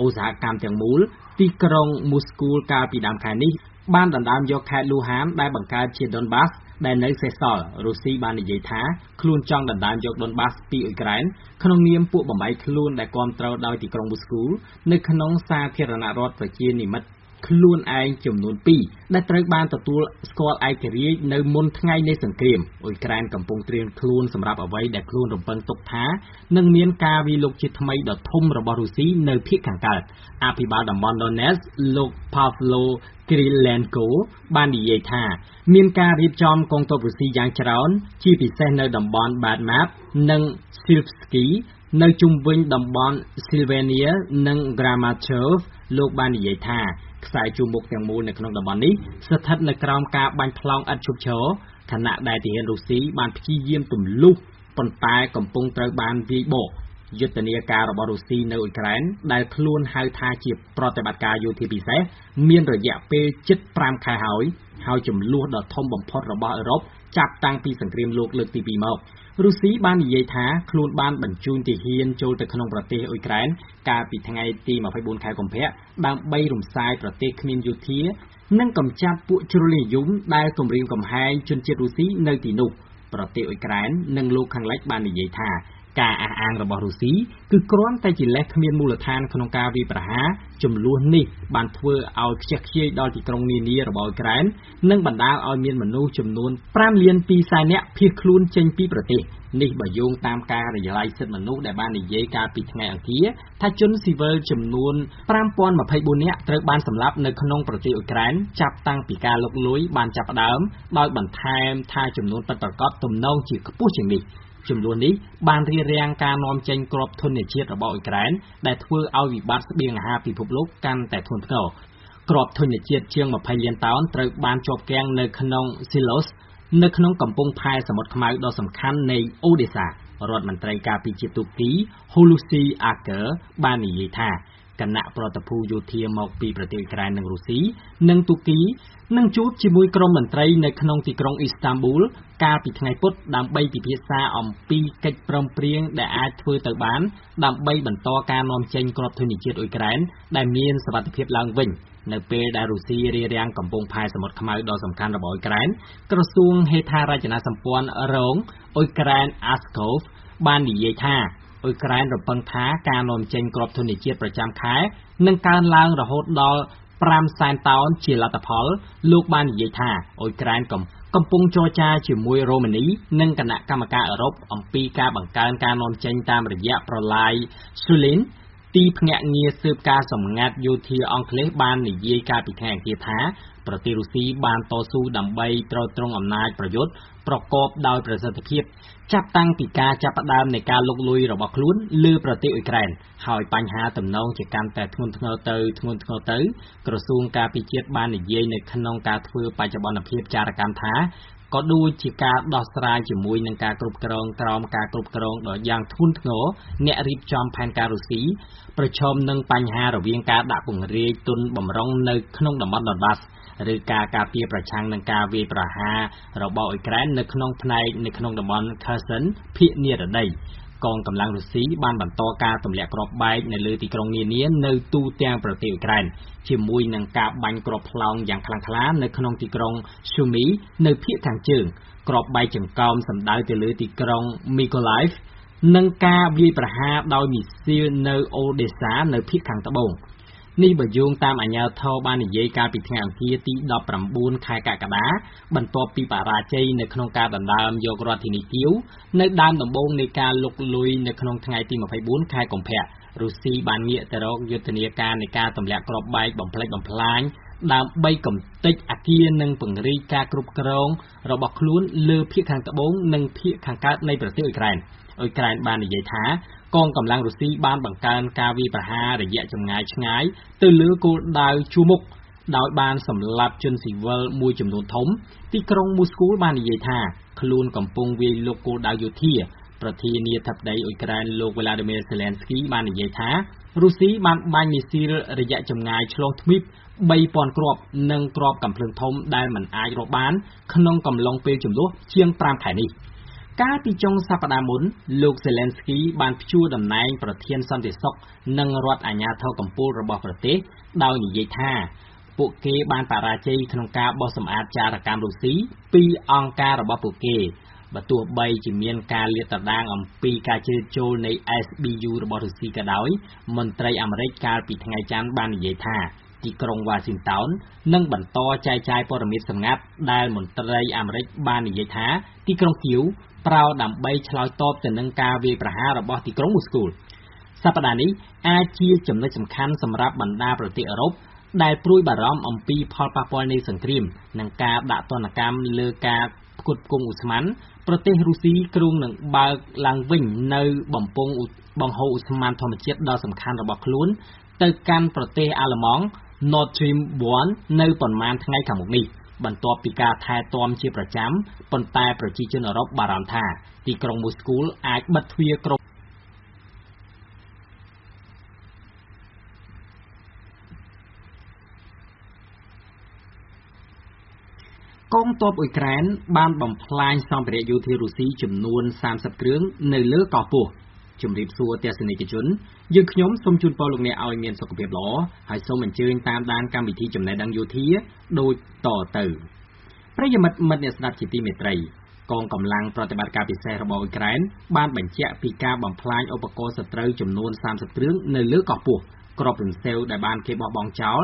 ឧស្សាហកម្មទាំងមូលទីក្រុងមូស្គូកាលពីដើមខែនេះ បានដណ្ដើមយកខេត្ត Luhansk ដែលបង្កើតជា Donbas ដែលនៅសេសសល់រុស្ស៊ីបាននិយាយថាខ្លួនចង់ដណ្ដើមយក Donbas ពីអ៊ុយក្រែនក្នុងនាមពួកបំបីខ្លួនដែលគាំទ្រដោយទីក្រុងមូស្គូ នៅក្នុងសាធារណរដ្ឋប្រជានិមិត្ត ខ្លួនឯងចំនួន2ដែលត្រូវបានទទួលស្គាល់ឯករាជ្យនៅមុនថ្ងៃនៃសង្គ្រាមអ៊ុយក្រែនកំពុងត្រៀមខ្លួនសម្រាប់អ្វីដែលខ្លួនរំពឹងទុកថានឹងមានការវាយលុកជាថ្មីដ៏ធំរបស់រុស្ស៊ីនៅភាគខាងកើតអភិបាលតំបន់ Donetsk លោក Pavlo Krylenko បាននិយាយថាមានការរៀបចំកងទ័ពរុស្ស៊ីយ៉ាងច្រើន ជាពិសេសនៅតំបន់ Bakhmut និង Syrskyi នៅជុំវិញតំបន់ Sylvania និង Kramatorsk លោកបាននិយាយថា ខ្សែជួរមុខទាំងមូលនៅក្នុងតំបន់នេះស្ថិតនៅក្រោមការបាញ់ផ្លោងឥតឈប់ឈរខណៈដែលទាហានរុស្ស៊ីបានព្យាយាមទម្លុះប៉ុន្តែកំពុងត្រូវបានវាយបកយុទ្ធនាការរបស់រុស្ស៊ីនៅអ៊ុយក្រែនដែលខ្លួនហៅថាជាប្រតិបត្តិការយោធាពិសេសមានរយៈពេលជិត5ខែហើយហើយចំនួនដ៏ធំបំផុតរបស់អឺរ៉ុបចាប់តាំងពីសង្គ្រាមលោកលើកទី2មក រុស្ស៊ីបាននិយាយថាខ្លួនបានបញ្ជូនទាហានចូលទៅក្នុងប្រទេសអ៊ុយក្រែនកាលពីថ្ងៃទី24ខែកុម្ភៈដើម្បីរំសាយប្រទេសគ្មានយោធា និងកម្ចាត់ពួកជ្រុលនិយមដែលគំរាមកំហែងជនជាតិរុស្ស៊ីនៅទីនោះ ប្រទេសអ៊ុយក្រែននិងលោកខាងលិចបាននិយាយថា ការអះអាងរបស់រុស្ស៊ីគឺគ្រាន់តែជាលេសគ្មានមូលដ្ឋានក្នុងការវាយប្រហារចំនួននេះបានធ្វើឲ្យខ្ជះខ្ជាយដល់ទីក្រុងនានារបស់អ៊ុយក្រែននិងបណ្ដាលឲ្យមានមនុស្សចំនួន5លាន2សែននាក់ភៀសខ្លួនចេញពីប្រទេសនេះបើយោងតាមការរយឡាយសិទ្ធិមនុស្សដែលបាននិយាយកាលពីថ្ងៃអង្គារថាជនស៊ីវិលចំនួន5024នាក់ត្រូវបានសម្លាប់នៅក្នុងប្រទេសអ៊ុយក្រែនចាប់តាំងពីការលុកលុយបានចាប់ផ្ដើមដោយបន្ថែមថាចំនួនពិតប្រាកដទំនងជាខ្ពស់ជាងនេះ ចំនួននេះបានរារាំងការនាំចេញគ្រាប់ធនជាតិរបស់អ៊ុយក្រែនដែលធ្វើឲ្យវិបត្តិស្បៀងអាហារពិភពលោកកាន់តែធ្ងន់ធ្ងរគ្រាប់ធនជាតិជាង20លានតោនត្រូវបានជាប់គាំងនៅក្នុង Silos នៅក្នុងកំពង់ផែសមុទ្រខ្មៅដ៏សំខាន់នៃអូដេសារដ្ឋមន្ត្រីការពារជាតិទូគី Hulusi Akar បាននិយាយថាគណៈប្រតិភូយោធាមកពីប្រទេសអ៊ុយក្រែននិងរុស្ស៊ីនិងទូគី នឹងជួបជាមួយក្រុមមន្ត្រីនៅក្នុងទីក្រុងអ៊ីស្តានប៊ូលកាលពីថ្ងៃពុធដើម្បីពិភាក្សាអំពីកិច្ចព្រមព្រៀងដែលអាចធ្វើទៅបាន ដើម្បីបន្តការនាំចេញគ្រាប់ធញ្ញជាតិអ៊ុយក្រែនដែលមានសវត្ថិភាពឡើងវិញ នៅពេលដែលរុស្ស៊ីរារាំងកំពង់ផែសមុទ្រខ្មៅដ៏សំខាន់របស់អ៊ុយក្រែនក្រសួងហេដ្ឋារចនាសម្ព័ន្ធរងអ៊ុយក្រែន Askov បាននិយាយថាអ៊ុយក្រែនរំពឹងថាការនាំចេញគ្រាប់ធញ្ញជាតិប្រចាំខែនឹងកើនឡើងរហូតដល់ 5សែនតោនជាលទ្ធផល លោកបាននិយាយថាអ៊ុយក្រែនកំកំពុងចរចាជាមួយរ៉ូម៉ានី និងគណៈកម្មការអឺរ៉ុបអំពីការបង្កើនការនាំចេញតាមរយៈប្រឡាយ Sulin ទីភ្នាក់ងារស៊ើបការសម្ងាត់យោធាអង់គ្លេសបាននិយាយកាលពីថ្ងៃអង្គារថា ប្រទេសរុស្ស៊ីបានតស៊ូដើម្បីទ្រទ្រង់អំណាចប្រយុទ្ធប្រកបដោយប្រសិទ្ធភាព ចាប់តាំងពីការចាប់ផ្ដើមនៃការលុកលុយរបស់ខ្លួនលើប្រទេសអ៊ុយក្រែនហើយបញ្ហាទំនងជាកាន់តែធ្ងន់ធ្ងរទៅធ្ងន់ធ្ងរទៅក្រសួងការពារជាតិបាននិយាយនៅក្នុងការធ្វើបច្ចុប្បន្នភាពចារកម្មថាក៏ដូចជាការដោះស្រាយជាមួយនឹងការគ្រប់គ្រងក្រោមការគ្រប់គ្រងដ៏យ៉ាងធ្ងន់ធ្ងរអ្នករៀបចំផែនការរុស្ស៊ីប្រឈមនឹងបញ្ហារវាងការដាក់ពង្រាយទុនបំរុងនៅក្នុងតំបន់ Donbas ឬការការពារប្រឆាំងនឹងការវាយប្រហាររបស់អ៊ុយក្រែននៅក្នុងផ្នែកនៅក្នុងតំបន់ Kherson ភាគនិរតីកងកម្លាំងរុស្ស៊ីបានបន្តការទម្លាក់គ្រាប់បែកនៅលើទីក្រុងនានានៅទូទាំងប្រទេសអ៊ុយក្រែនជាមួយនឹងការបាញ់គ្រាប់ផ្លោងយ៉ាងខ្លាំងក្លានៅក្នុងទីក្រុង Sumy នៅភាគខាងជើងគ្រាប់បែកចង្កោមសម្ដៅទៅលើទីក្រុង Mykolaiv និងការវាយប្រហារដោយមីស៊ីលនៅអូដេសានៅភាគខាងត្បូង នេះបើយោងតាមអាជ្ញាធរបាននិយាយកាលពីថ្ងៃអង្គារទី19ខែកក្កដាបន្ទាប់ពីបរាជ័យនៅក្នុងការដណ្ដើមយករដ្ឋធានីគៀវនៅដើមដំបូងនៃការលុកលុយនៅក្នុងថ្ងៃទី24ខែកុម្ភៈរុស្ស៊ីបានងាកទៅរកយុទ្ធនាការនៃការទម្លាក់គ្រាប់បែកបំផ្លិចបំផ្លាញដើម្បីកំទេចអគារនិងពង្រីកការគ្រប់គ្រងរបស់ខ្លួនលើភាគខាងត្បូងនិងភាគខាងកើតនៃប្រទេសអ៊ុយក្រែនអ៊ុយក្រែនបាននិយាយថា កងកម្លាំងរុស្ស៊ីបានបង្កើនការវាយប្រហាររយៈចម្ងាយឆ្ងាយទៅលើគោលដៅជួរមុខដោយបានសម្លាប់ជនស៊ីវិលមួយចំនួនធំ ទីក្រុងមូស្គូបាននិយាយថាខ្លួនកំពុងវាយលុកគោលដៅយោធាប្រធានាធិបតីអ៊ុយក្រែនលោក Vladimir Zelensky បាននិយាយថារុស្ស៊ីបានបាញ់មីស៊ីលរយៈចម្ងាយឆ្លងទ្វីប3000គ្រាប់និងគ្រាប់កាំភ្លើងធំដែលមិនអាចរកបាន ក្នុងកំឡុងពេលជម្លោះជាង5ខែនេះ កាលពីចុងសប្តាហ៍មុន លោក Zelensky បានព្យួរតំណែងប្រធានសន្តិសុខនិងរដ្ឋអាជ្ញាធរកំពូលរបស់ប្រទេស ដោយនិយាយថាពួកគេបានបរាជ័យក្នុងការបោះសម្អាតចារកម្មរុស្ស៊ីពីអង្គការរបស់ពួកគេបើទោះបីជាមានការលាតត្រដាងអំពីការជ្រៀតចូលនៃ SBU របស់រុស្ស៊ីក៏ដោយមន្ត្រីអាមេរិកកាលពីថ្ងៃច័ន្ទបាននិយាយថាទីក្រុងវ៉ាស៊ីនតោននឹងបន្តចែកចាយព័ត៌មានសម្ងាត់ដែលមន្ត្រីអាមេរិកបាននិយាយថាទីក្រុងគៀវ ប្រោដើម្បីឆ្លើយតបទៅនឹងការវាយប្រហាររបស់ទីក្រុងមូស្គូសប្តាហ៍នេះអាចជាចំណុចសំខាន់សម្រាប់បណ្ដាប្រទេសអឺរ៉ុបដែលព្រួយបារម្ភអំពីផលប៉ះពាល់នៃសង្គ្រាមនិងការដាក់ទណ្ឌកម្មលើការផ្គត់ផ្គង់ឧស្ម័នប្រទេសរុស្ស៊ីគ្រោងនឹងបើកឡើងវិញនៅបំពង់បង្ហូរឧស្ម័នធម្មជាតិដ៏សំខាន់របស់ខ្លួនទៅកាន់ប្រទេសអាល្លឺម៉ង់ Nord Stream 1នៅប៉ុន្មានថ្ងៃខាងមុខនេះ បន្ទាប់ពីការថែទាំជាប្រចាំ ប៉ុន្តែប្រជាជនអឺរ៉ុបបារម្ភថា ទីក្រុងមូស្គូអាចបិទទ្វារគ្រប់កងទ័ពអ៊ុយក្រែនបានបំផ្លាញសម្ភារៈយោធារុស្ស៊ីចំនួន30គ្រឿងនៅលើកោះពស់ ជំរាបសួរទស្សនិកជនយើងខ្ញុំសូមជូនពរលោកអ្នកឲ្យមានសុខភាពល្អហើយសូមអញ្ជើញតាមដានកម្មវិធីចំណេះដឹងយោធាដូចតទៅប្រិយមិត្តមិត្តអ្នកស្ដាប់ជាទីមេត្រីកងកម្លាំងប្រតិបត្តិការពិសេសរបស់អ៊ុយក្រែនបានបញ្ជាក់ពីការបំផ្លាញឧបករណ៍សត្រូវចំនួន30គ្រឿងនៅលើកោះពស់ក្របរំសេវដែលបានគេបោះបង់ចោល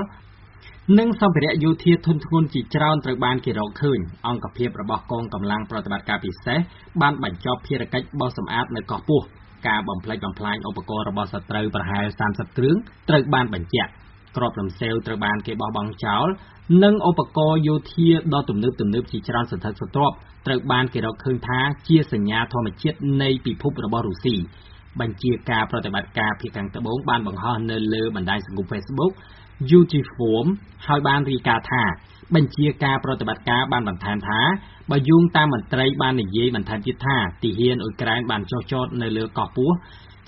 និងសម្ភារៈយោធាធុនធ្ងន់ជាច្រើនត្រូវបានគេរកឃើញអង្គភាពរបស់កងកម្លាំងប្រតិបត្តិការពិសេសបានបញ្ចប់ភារកិច្ចបោះសម្អាតនៅកោះពស់ ការបំផ្លិចបំផ្លាញឧបករណ៍របស់សត្រូវប្រហែល30គ្រឿងត្រូវបានបញ្ជាក់ក្របរំសេវត្រូវបានគេបោះបង់ចោល និងឧបករណ៍យោធាដ៏ទំនើបទំនើបជាច្រើនសន្ធឹកសន្ធាប់ត្រូវបានគេរកឃើញថាជាសញ្ញាធម្មជាតិនៃពិភពរបស់រុស្ស៊ីបញ្ជាការប្រតិបត្តិការភាគខាងត្បូងបានបង្ហោះនៅលើបណ្ដាញសង្គម Facebook Utiform ហើយបានរាយការណ៍ថា បញ្ជាការប្រតិបត្តិការបានបន្ថែមថា បើយោងតាមមន្ត្រីបាននិយាយបន្ថែមទៀតថាទីហ៊ានអ៊ុយក្រែនបានចុះចតនៅលើកោះពស់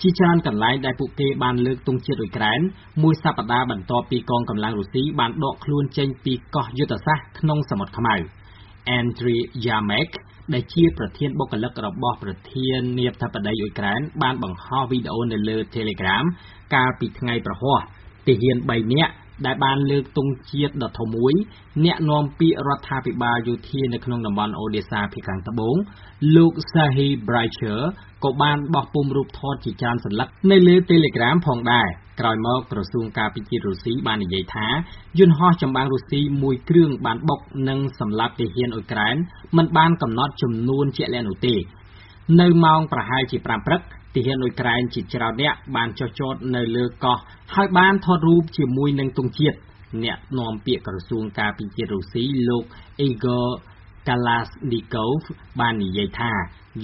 ជាច្រើនកន្លែងដែលពួកគេបានលើកទង់ជាតិអ៊ុយក្រែនមួយសប្តាហ៍បន្ទាប់ពីកងកម្លាំងរុស្ស៊ីបានដកខ្លួនចេញពីកោះយុទ្ធសាស្ត្រក្នុងសមុទ្រខ្មៅ Andriy Yermak ដែលជាប្រធានបុគ្គលិករបស់ប្រធានាធិបតីអ៊ុយក្រែនបានបង្ហោះវីដេអូនៅលើ Telegram កាលពីថ្ងៃប្រហ័សទាហាន3នាក់ ដែលបានលើកទង់ជាតិដ៏ធំមួយ អ្នកនាំពាក្យរដ្ឋាភិបាលយោធានៅក្នុងតំបន់អូដេសាភាគខាងត្បូង លោក Sahi Braicher ក៏បានបោះពុម្ពរូបថតជាច្រើនសន្លឹកនៅលើ Telegram ផងដែរក្រោយមកក្រសួងការពារជាតិរុស្ស៊ីបាននិយាយថាយន្តហោះចម្បាំងរុស្ស៊ីមួយគ្រឿងបានបុកនិងសម្លាប់ទាហានអ៊ុយក្រែនមិនបានកំណត់ចំនួនជាក់លាក់នោះទេ នៅម៉ោងប្រហែលជា5ព្រឹក ទាហានអ៊ុយក្រែនជាច្រើនអ្នកបានចុះចតនៅលើកោះហើយបានថតរូបជាមួយនឹងទង់ជាតិអ្នកនាំពាក្យក្រសួងការពារជាតិរុស្ស៊ីលោក Igor Kalasnikov បាននិយាយថា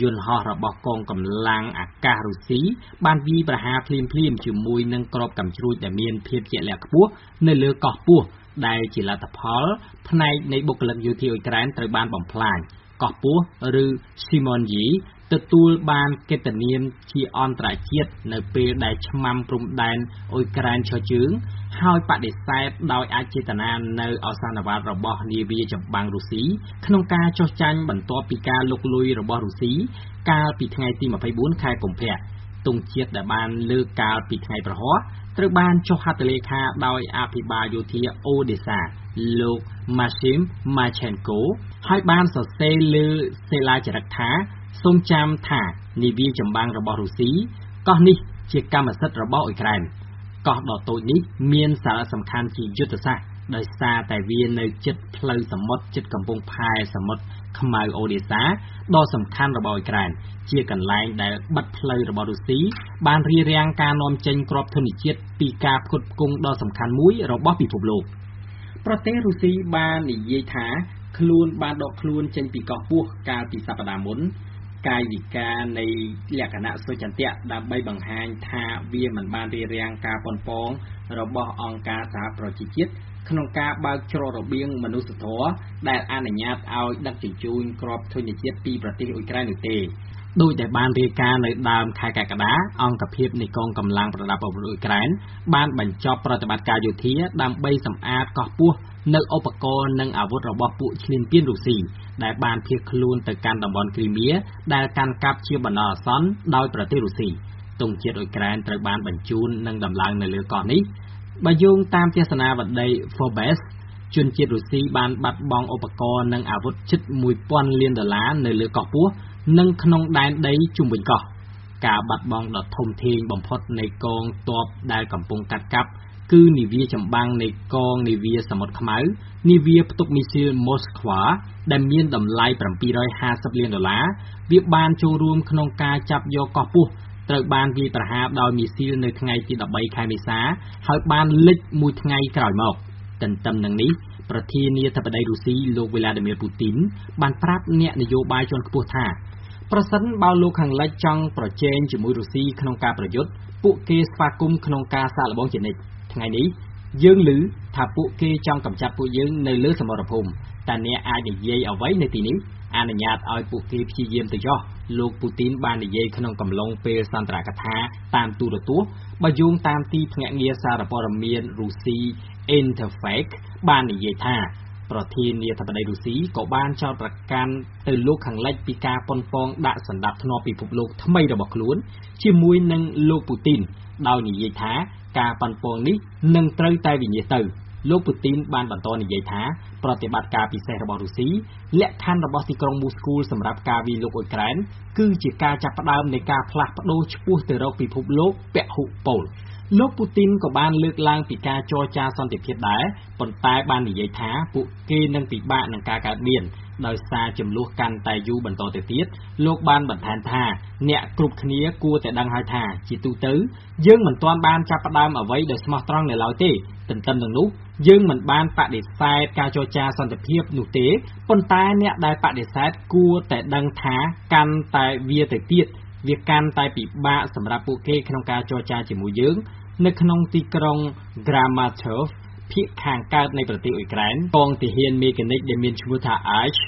យន្តហោះរបស់កងកម្លាំងអាកាសរុស្ស៊ីបានវាយប្រហារភ្លាមៗជាមួយនឹងគ្រាប់កាំជ្រួចដែលមានភាពជាក់លាក់ខ្ពស់នៅលើកោះពស់ដែលជាលទ្ធផល ផ្នែកនៃបុគ្គលិកយោធាអ៊ុយក្រែនត្រូវបានបំផ្លាញកោះពស់ឬ Simonyi ទទួលបានកិត្តិនាមជាអន្តរជាតិនៅពេលដែលឆ្មាំព្រំដែនអ៊ុយក្រែនឈរជើង ហើយបដិសេធដោយអចេតនានូវឱសានវត្តរបស់នាវាចម្បាំងរុស្ស៊ីក្នុងការចុះចាញ់បន្ទាប់ពីការលុកលុយរបស់រុស្ស៊ីកាលពីថ្ងៃទី24ខែកុម្ភៈទង់ជាតិដែលបានលើកកាលពីថ្ងៃប្រហ័សត្រូវបានចុះហត្ថលេខាដោយអភិបាលយោធាអូដេសាលោក Maxim Marchenko ហើយបានសរសេរលើសិលាចារឹកថា សូមចាំថានាវាចម្បាំងរបស់រុស្ស៊ីកោះនេះជាកម្មសិទ្ធិរបស់អ៊ុយក្រែនកោះដ៏តូចនេះមានសារៈសំខាន់ជាយុទ្ធសាស្ត្រដោយសារតែវានៅជិតផ្លូវសមុទ្រជិតកំពង់ផែសមុទ្រខ្មៅអូដេសាដ៏សំខាន់របស់អ៊ុយក្រែនជាកន្លែងដែលបិទផ្លូវរបស់រុស្ស៊ីបានរារាំងការនាំចេញគ្រាប់ធញ្ញជាតិពីការផ្គត់ផ្គង់ដ៏សំខាន់មួយរបស់ពិភពលោកប្រទេសរុស្ស៊ីបាននិយាយថាខ្លួនបានដកខ្លួនចេញពីកោះពស់កាលពីសប្តាហ៍មុន កាយវិការនៃលក្ខណៈសុចន្ទៈដើម្បីបង្ហាញថាវាមិនបានរារាំងការប៉ុនប៉ងរបស់អង្គការសហប្រជាជាតិក្នុងការបើកច្រករបៀងមនុស្សធម៌ដែលអនុញ្ញាតឲ្យដឹកជញ្ជូនគ្រាប់ធញ្ញជាតិពីប្រទេសអ៊ុយក្រែននោះទេ ដោយដែលបានរាយការណ៍នៅដើមខែកក្កដាអង្គភាពនៃកងកម្លាំងប្រដាប់អាវុធអ៊ុយក្រែនបានបញ្ចប់ប្រតិបត្តិការយោធាដើម្បីសម្អាតកោះពោះនៅឧបករណ៍និងអាវុធរបស់ពួកឈ្លានពានរុស្ស៊ីដែលបានភៀសខ្លួនទៅកាន់តំបន់គ្រីមៀដែលកាន់កាប់ជាបណ្ដោះអាសន្នដោយប្រទេសរុស្ស៊ីទង់ជាតិអ៊ុយក្រែនត្រូវបានបញ្ជូននិងដំឡើងនៅលើកោះនេះបើយោងតាមទស្សនាវដ្តី Forbes ជនជាតិរុស្ស៊ីបានបាត់បង់ឧបករណ៍និងអាវុធជិត1000លានដុល្លារនៅលើកោះពោះ និងក្នុងដែនដីជុំវិញកោះ ការបាត់បង់ដ៏ធំធេងបំផុតនៃកងទ័ពដែលកំពុងកាត់កាប់គឺនាវាចម្បាំងនៃកងនាវាសមុទ្រខ្មៅ នាវាផ្ទុកមីស៊ីល Moskva ដែលមានតម្លៃ750លានដុល្លារ វាបានចូលរួមក្នុងការចាប់យកកោះពោះត្រូវបានវាយប្រហារដោយមីស៊ីលនៅថ្ងៃទី13ខែមេសា ហើយបានលិចមួយថ្ងៃក្រោយមក ទន្ទឹមនឹងនេះប្រធានាធិបតីរុស្ស៊ីលោកវីឡាឌីមៀរពូទីនបានប្រាប់អ្នកនយោបាយជាន់ខ្ពស់ថា ប្រសិនបើលោកខាងលិចចង់ប្រជែងជាមួយរុស្ស៊ីក្នុងការប្រយុទ្ធពួកគេស្វាគមន៍ក្នុងការសាកល្បងជានិច្ចថ្ងៃនេះយើងឮថាពួកគេចង់កម្ចាត់ពួកយើងនៅលើសមរភូមិតែអ្នកអាចនិយាយអ្វីនៅទីនេះអនុញ្ញាតឲ្យពួកគេព្យាយាមទៅចុះលោកពូទីនបាននិយាយក្នុងកំឡុងពេលសន្ទរកថាតាមទូរទស្សន៍បើយោងតាមទីភ្នាក់ងារសារព័ត៌មានរុស្ស៊ី Interfax បាននិយាយថា ប្រធានាធិបតីរុស្ស៊ីក៏បានចោទប្រកាន់ទៅលោកខាងលិចពីការប៉ុនប៉ងដាក់សណ្ដាប់ធ្នាប់ពិភពលោកថ្មីរបស់ខ្លួន ជាមួយនឹងលោកពូទីនដោយនិយាយថាការប៉ុនប៉ងនេះនឹងត្រូវតែវិនិច្ឆ័យទៅលោកពូទីនបានបន្តនិយាយថាប្រតិបត្តិការពិសេសរបស់រុស្ស៊ីលក្ខខណ្ឌរបស់ទីក្រុងមូស្គូសម្រាប់ការវាយលុកអ៊ុយក្រែនគឺជាការចាប់ផ្ដើមនៃការផ្លាស់ប្ដូរឆ្ពោះទៅរកពិភពលោកពហុពល លោកពូទីនក៏បានលើកឡើងពីការចរចាសន្តិភាពដែរ ប៉ុន្តែបាននិយាយថាពួកគេនឹងពិបាកនឹងការកើតមាន ដោយសារចំនួនកាន់តែយូរបន្តទៅទៀត លោកបានបន្ថែមថា អ្នកគ្រប់គ្នាគួរតែដឹងហើយថា ជាទូទៅ យើងមិនទាន់បានចាប់ផ្ដើមអ្វីដោយស្មោះត្រង់នៅឡើយទេទន្ទឹមនឹងនោះយើងមិនបានបដិសេធការចរចាសន្តិភាពនោះទេប៉ុន្តែអ្នកដែលបដិសេធគួរតែដឹងថាកាន់តែវាទៅទៀតវាកាន់តែពិបាកសម្រាប់ពួកគេក្នុងការចរចាជាមួយយើង នៅក្នុងទីក្រុង Kramatorsk ភាគខាងកើតនៃប្រទេសអ៊ុយក្រែន កងទាហានមេកានិកដែលមានឈ្មោះថា Arch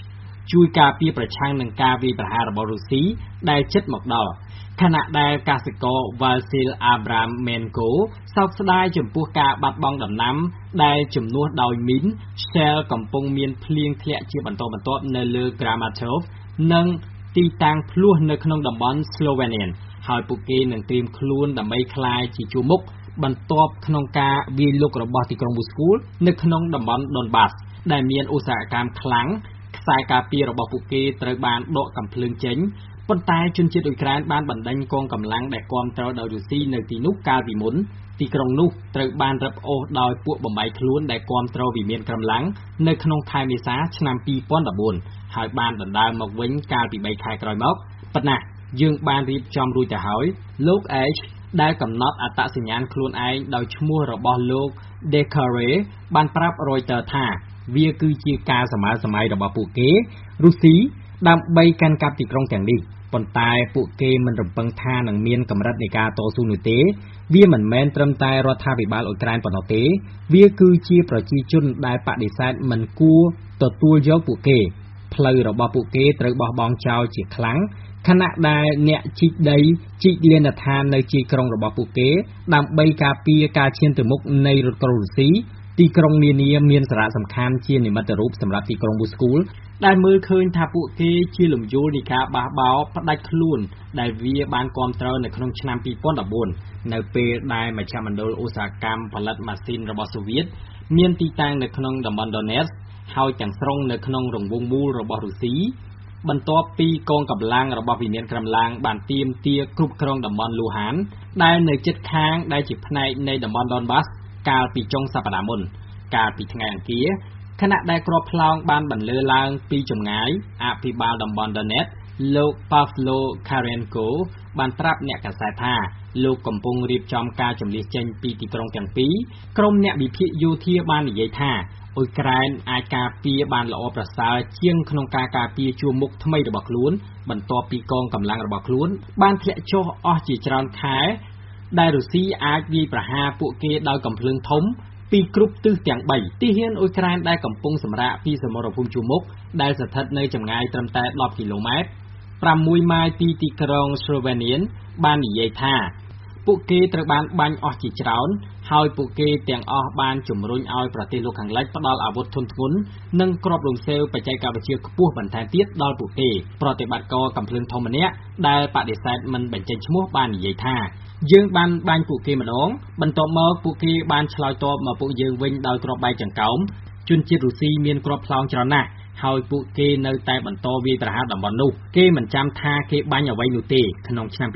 ជួយការពារប្រឆាំងនឹងការវាយប្រហាររបស់រុស្ស៊ីដែលជិតមកដល់ខណៈដែលកសិករ Vasil Abramenko សោកស្ដាយចំពោះការបាត់បង់ដំណាំ ដែលជំនួសដោយមីន Shell កំពុងមានភ្លៀងធ្លាក់ជាបន្តបន្ទាប់នៅលើ Kramatorsk និងទីតាំងភ្លោះនៅក្នុងតំបន់ Slovenian ហើយពួកគេនឹងត្រៀមខ្លួនដើម្បីក្លាយជាជួរមុខ បន្ទាប់ក្នុងការវាយលុករបស់ទីក្រុងមូស្គូនៅក្នុងតំបន់ Donbas ដែលមានឧស្សាហកម្មខ្លាំងខ្សែការពាររបស់ពួកគេត្រូវបានដកកាំភ្លើងចេញប៉ុន្តែជនជាតិអ៊ុយក្រែនបានបណ្ដេញកងកម្លាំងដែលគាំទ្រដោយរុស្ស៊ីនៅទីនោះកាលពីមុនទីក្រុងនោះត្រូវបានរឹបអូសដោយពួកបំបីខ្លួនដែលគាំទ្រវិមានក្រំឡាំងនៅក្នុងខែមេសាឆ្នាំ2014ហើយបានដណ្ដើមមកវិញកាលពី3ខែក្រោយមកប៉ុន្តែយើងបានរៀបចំរួចទៅហើយលោក H ដែលកំណត់អត្តសញ្ញាណខ្លួនឯងដោយឈ្មោះរបស់លោក Dekare បានប្រាប់ Reuters ថា វាគឺជាការសម័យសម័យរបស់ពួកគេរុស្ស៊ីដើម្បីកាន់កាប់ទីក្រុងទាំងនេះប៉ុន្តែពួកគេមិនរំពឹងថានឹងមានកម្រិតនៃការតស៊ូនោះទេ វាមិនមែនត្រឹមតែរដ្ឋាភិបាលអ៊ុយក្រែនប៉ុណ្ណោះទេ វាគឺជាប្រជាជនដែលបដិសេធមិនគួរទទួលយកពួកគេ ផ្លូវរបស់ពួកគេត្រូវបោះបង់ចោលជាខ្លាំង ខណៈដែលអ្នកជីកដីជីកលានដ្ឋាននៅជាយក្រុងរបស់ពួកគេ ដើម្បីការពារការឈានទៅមុខនៃរថក្រោះរុស្ស៊ីទីក្រុងនានាមានសារៈសំខាន់ជានិមិត្តរូបសម្រាប់ទីក្រុងមូស្គូដែលមើលឃើញថាពួកគេជាលំយោលនៃការបះបោរផ្ដាច់ខ្លួន ដែលវាបានគ្រប់គ្រងនៅក្នុងឆ្នាំ2014នៅពេលដែលមជ្ឈមណ្ឌលឧស្សាហកម្មផលិតម៉ាស៊ីនរបស់សូវៀតមានទីតាំងនៅក្នុងតំបន់ Donetsk ហើយទាំងស្រុងនៅក្នុងរង្វង់មូលរបស់រុស្ស៊ី បន្ទាប់ពីកងកម្លាំងរបស់វិមានក្រំឡាំងបានទាមទារគ្រប់គ្រងតំបន់លូហាន ដែលនៅជិតខាងដែលជាផ្នែកនៃតំបន់ Donbas កាលពីចុងសប្តាហ៍មុន កាលពីថ្ងៃអង្គារខណៈដែលគ្រាប់ផ្លោងបានបន្លឺឡើងពីចម្ងាយអភិបាលតំបន់ Donetsk លោក Pavlo Karenko បានប្រាប់អ្នកកាសែតថាលោកកំពុងរៀបចំការជម្លៀសចេញពីទីក្រុងទាំងពីរក្រុមអ្នកវិភាគយោធាបាននិយាយថា អ៊ុយក្រែនអាចការពារបានល្អប្រសើរជាងក្នុងការការពារជួរមុខថ្មីរបស់ខ្លួន បន្ទាប់ពីកងកម្លាំងរបស់ខ្លួន បានធ្លាក់ចុះអស់ជាច្រើនខែ ដែលរុស្ស៊ីអាចវាយប្រហារពួកគេដោយកំភ្លើងធំពីគ្រប់ទិសទាំង3ទីហ៊ានអ៊ុយក្រែនដែលកំពុងសម្រាកពីសមរភូមិជួរមុខដែលស្ថិតនៅចម្ងាយត្រឹមតែ10គីឡូម៉ែត្រ6ម៉ាយពីទីក្រុង Slovenian បាននិយាយថា ពួកគេត្រូវបានបាញ់អស់ជាច្រើន ហើយពួកគេទាំងអស់បានជំរុញឲ្យប្រទេសលោកខាងលិចផ្ដល់អាវុធធុនធ្ងន់និងគ្រាប់លំសេវបច្ចេកវិទ្យាខ្ពស់បន្ថែមទៀតដល់ពួកគេប្រតិបត្តិការកំភ្លើងធំម្នាក់ដែលបដិសេធមិនបញ្ចេញឈ្មោះបាននិយាយថាយើងបានបាញ់ពួកគេម្ដង បន្ទាប់មកពួកគេបានឆ្លើយតបមកពួកយើងវិញដោយគ្រាប់បែកចង្កោមជនជាតិរុស្ស៊ីមានគ្រាប់ផ្លោងច្រើនណាស់ ហើយពួកគេនៅតែបន្តវាយប្រហារតំបន់នោះ គេមិនចាំថាគេបាញ់អ្វីនោះទេក្នុងឆ្នាំ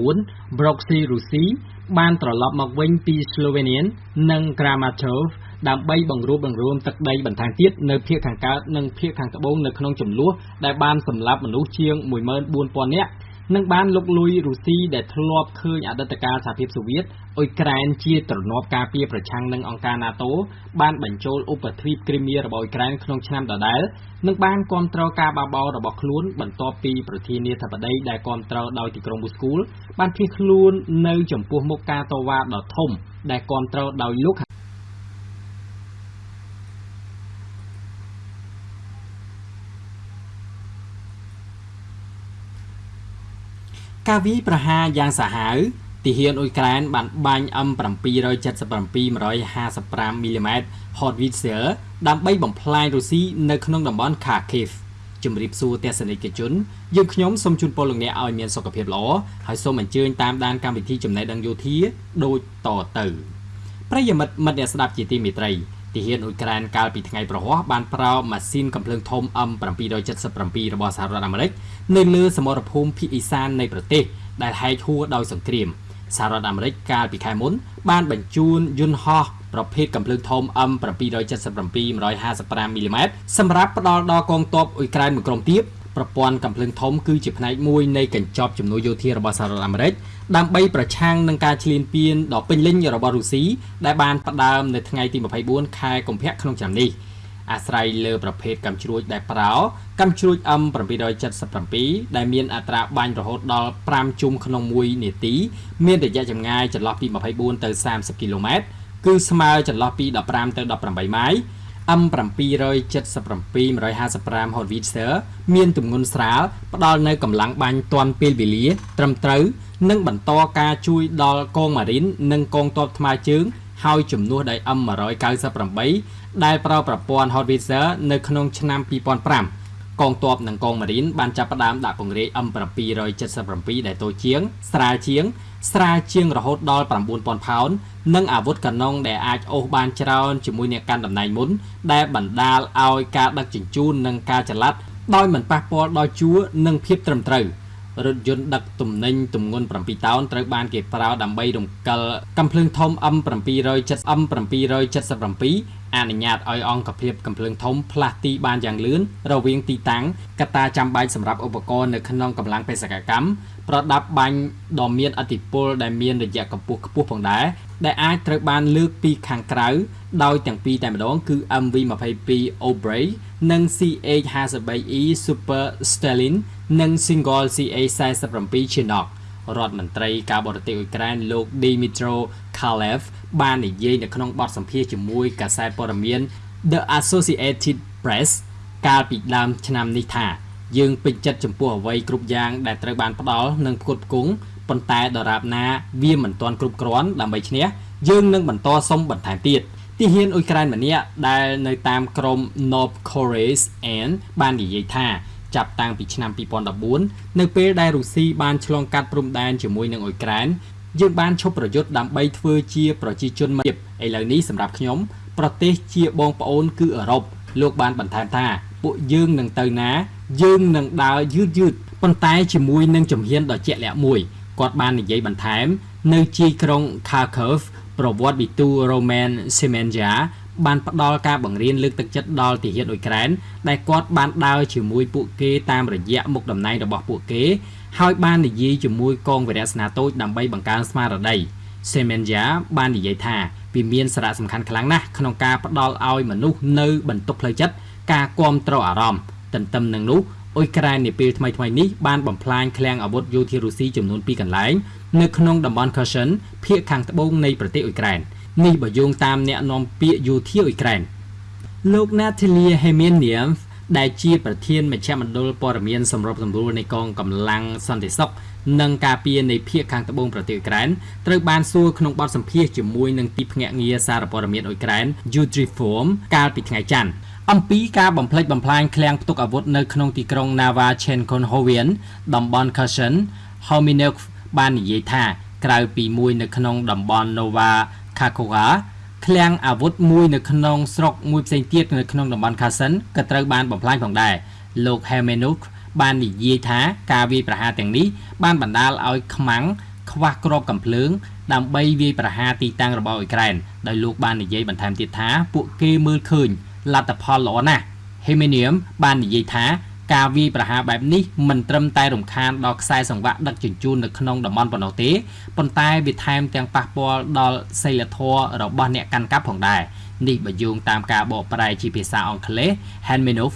2014 Broxy រុស្ស៊ីបានត្រឡប់មកវិញពី Slovenian និង Kramatorsk ដើម្បីបង្រួបបង្រួមទឹកដីបន្ថែមទៀតនៅភាគខាងកើតនិងភាគខាងត្បូងនៅក្នុងចំនួនដែលបានសម្លាប់មនុស្សជាង14000នាក់ និងបានលុកលុយរុស្ស៊ីដែលធ្លាប់ឃើញអតីតកាលសហភាពសូវៀតអ៊ុយក្រែនជាទ្រនាប់ការពារប្រឆាំងនឹងអង្គការ NATO បានបញ្ចូលឧបទ្វីបគ្រីមៀរបស់អ៊ុយក្រែនក្នុងឆ្នាំដដែល និងបានគ្រប់គ្រងការបះបោររបស់ខ្លួន បន្ទាប់ពីប្រធានាធិបតីដែលគ្រប់គ្រងដោយទីក្រុងមូស្គូបានភៀសខ្លួននៅចំពោះមុខការតវ៉ាដ៏ធំដែលគ្រប់គ្រងដោយលោក ការវាយប្រហារយ៉ាងសាហាវទាហានអ៊ុយក្រែនបានបាញ់ M777 155មីលីម៉ែត្រ Howitzer ដើម្បីបំផ្លាញរុស្ស៊ីនៅក្នុងតំបន់ Kharkiv ជំរាបសួរទស្សនិកជនយើងខ្ញុំសូមជូនពរលោកអ្នកឲ្យមានសុខភាពល្អហើយសូមអញ្ជើញតាមដានកម្មវិធីចំណេះដឹងយោធាដូចតទៅប្រិយមិត្តមិត្តអ្នកស្ដាប់ជាទីមេត្រី ទាហានអ៊ុយក្រែនកាលពីថ្ងៃប្រហ័សបានប្រើម៉ាស៊ីនកំភ្លើងធំ M777 របស់សហរដ្ឋអាមេរិកនៅលើសមរភូមិភាគអ៊ីសាននៃប្រទេសដែលហែកហួរដោយសង្គ្រាមសហរដ្ឋអាមេរិកកាលពីខែមុនបានបញ្ជូនយន្តហោះប្រភេទកំភ្លើងធំ M777 155មីលីម៉ែត្រសម្រាប់ផ្ដល់ដល់កងទ័ពអ៊ុយក្រែនមួយក្រុមទៀតប្រព័ន្ធកំភ្លើងធំគឺជាផ្នែកមួយនៃកញ្ចប់ជំនួយយោធារបស់សហរដ្ឋអាមេរិក ដើម្បីប្រឆាំងនឹងការឈ្លានពានដ៏ពេញលេញរបស់រុស្ស៊ីដែលបានផ្ដើមនៅថ្ងៃទី24ខែកុម្ភៈក្នុងឆ្នាំនេះអាស្រ័យលើប្រភេទកាំជ្រួចដែលប្រើកាំជ្រួច M777 ដែលមានអត្រាបាញ់រហូតដល់5ជុំក្នុង1នាទី មានរយៈចម្ងាយចន្លោះពី24ទៅ30គីឡូម៉ែត្រគឺស្មើចន្លោះពី15ទៅ18ម៉ាយ M777 155 Howitzer មានទម្ងន់ស្រាលផ្ដល់នូវកម្លាំងបាញ់ទាន់ពេលវេលា ត្រឹមត្រូវ និងបន្តការជួយដល់កងម៉ារីននិងកងទ័ពថ្មើរជើង ហើយជំនួសដោយ M198 ដែលប្រើប្រព័ន្ធ Howitzer នៅក្នុងឆ្នាំ2005កងទ័ពនិងកងម៉ារីនបានចាប់ផ្ដើមដាក់ពង្រាយ M777 ដែលតូចជាង ស្រាលជាង ស្រាលជាងរហូតដល់9000ផោននិងអាវុធកាណុងដែលអាចអូសបានច្រើនជាមួយអ្នកកាន់តំណែងមុនដែលបណ្ដាលឲ្យការដឹកជញ្ជូននិងការចល័តដោយមិនប៉ះពាល់ដល់ជួរនិងភាពត្រឹមត្រូវ។រថយន្តដឹកទំនិញទម្ងន់7តោនត្រូវបានគេប្រើដើម្បីរំកិលកំភ្លើងធំ M770 M777 អនុញ្ញាតឲ្យអង្គភាពកំភ្លើងធំផ្លាស់ទីបានយ៉ាងលឿនរវាងទីតាំងកត្តាចាំបាច់សម្រាប់ឧបករណ៍នៅក្នុងកម្លាំងបេសកកម្ម ប្រដាប់បាញ់ដ៏មានអតិពលដែលមានរយៈកម្ពស់ខ្ពស់ផងដែរដែលអាចត្រូវបានលើកពីខាងក្រៅដោយទាំងពីរតែម្ដងគឺ MV22 Obrey និង CH53E Super Stalin និង Single CA47 Chinook រដ្ឋមន្ត្រីការបរទេសអ៊ុយក្រែនលោក Dmytro Kalev បាននិយាយនៅក្នុងបទសម្ភាសន៍ជាមួយកាសែតព័ត៌មាន The Associated Press កាលពីដើមឆ្នាំនេះថា យើងពេញចិត្តចំពោះអ្វីគ្រប់យ៉ាងដែលត្រូវបានផ្ដល់និងផ្គត់ផ្គង់ប៉ុន្តែដរាបណាវាមិនទាន់គ្រប់គ្រាន់ដើម្បីឈ្នះយើងនឹងបន្តសុំបន្ថែមទៀតទាហានអ៊ុយក្រែនម្នាក់ដែលនៅតាមក្រម North Korea's N បាននិយាយថាចាប់តាំងពីឆ្នាំ2014នៅពេលដែលរុស្ស៊ីបានឆ្លងកាត់ព្រំដែនជាមួយនឹងអ៊ុយក្រែនយើងបានឈប់ប្រយុទ្ធដើម្បីធ្វើជាប្រជាជនមិត្តឥឡូវនេះសម្រាប់ខ្ញុំប្រទេសជាបងប្អូនគឺអឺរ៉ុបលោកបានបន្ថែមថា ពួកយើងនឹងទៅណា យើងនឹងដើរយឺតយឺតប៉ុន្តែជាមួយនឹងជំហានដ៏ជាក់លាក់មួយគាត់បាននិយាយបន្ថែម នៅជាយក្រុង Kharkov ប្រវត្តិវិទូ Roman Semenya បានផ្ដល់ការបង្រៀនលើកទឹកចិត្តដល់ទាហានអ៊ុយក្រែនដែលគាត់បានដើរជាមួយពួកគេតាមរយៈមុខតំណែងរបស់ពួកគេ ហើយបាននិយាយជាមួយកងវីរៈសេនាតូចដើម្បីបង្កើនស្មារតី Semenya បាននិយាយថាវាមានសារៈសំខាន់ខ្លាំងណាស់ក្នុងការផ្ដល់ឲ្យមនុស្សនៅបន្ទុកផ្លូវចិត្ត ការគ្រប់គ្រងអារម្មណ៍ទន្ទឹមនឹងនោះអ៊ុយក្រែននាពេលថ្មីៗនេះបានបំផ្លាញឃ្លាំងអាវុធយោធារុស្ស៊ីចំនួន2កន្លែងនៅក្នុងតំបន់ Kherson ភាគខាងត្បូងនៃប្រទេសអ៊ុយក្រែននេះបើយោងតាមអ្នកនាំពាក្យយោធាអ៊ុយក្រែនលោក Natalia Hemenian ដែលជាប្រធានមជ្ឈមណ្ឌលព័ត៌មានសម្របសម្រួលនៃកងកម្លាំងសន្តិសុខនិងការពារនៃភៀកខាងត្បូងប្រទេសអ៊ុយក្រែនត្រូវបានសួរក្នុងបទសម្ភាសន៍ជាមួយនឹងទីភ្នាក់ងារសារព័ត៌មានអ៊ុយក្រែន Utriform កាលពីថ្ងៃច័ន្ទ អំពីការបំផ្លិចបំផ្លាញឃ្លាំងផ្ទុកអាវុធនៅក្នុងទីក្រុង Nava Chenkonhovian តំបន់ Kherson Hominuk បាននិយាយថាក្រៅពីមួយនៅក្នុងតំបន់ Nova Kakhovka ឃ្លាំងអាវុធមួយនៅក្នុងស្រុកមួយផ្សេងទៀតនៅក្នុងតំបន់ Kherson ក៏ត្រូវបានបំផ្លាញផងដែរលោក Hemenuk បាននិយាយថាការវាយប្រហារទាំងនេះបានបណ្ដាលឲ្យខ្មាំងខ្វះគ្រាប់កំភ្លើងដើម្បីវាយប្រហារទីតាំងរបស់អ៊ុយក្រែនដោយលោកបាននិយាយបន្ថែមទៀតថាពួកគេមើលឃើញ លទ្ធផលល្អណាស់ Hemenium បាននិយាយថាការវាយប្រហារបែបនេះមិនត្រឹមតែរំខានដល់ខ្សែសង្វាក់ដឹកជញ្ជូននៅក្នុងតំបន់ប៉ុណ្ណោះទេប៉ុន្តែវាថែមទាំងប៉ះពាល់ដល់សីលធម៌របស់អ្នកកាន់កាប់ផងដែរនេះបើយោងតាមការបកប្រែជាភាសាអង់គ្លេស Hanmenov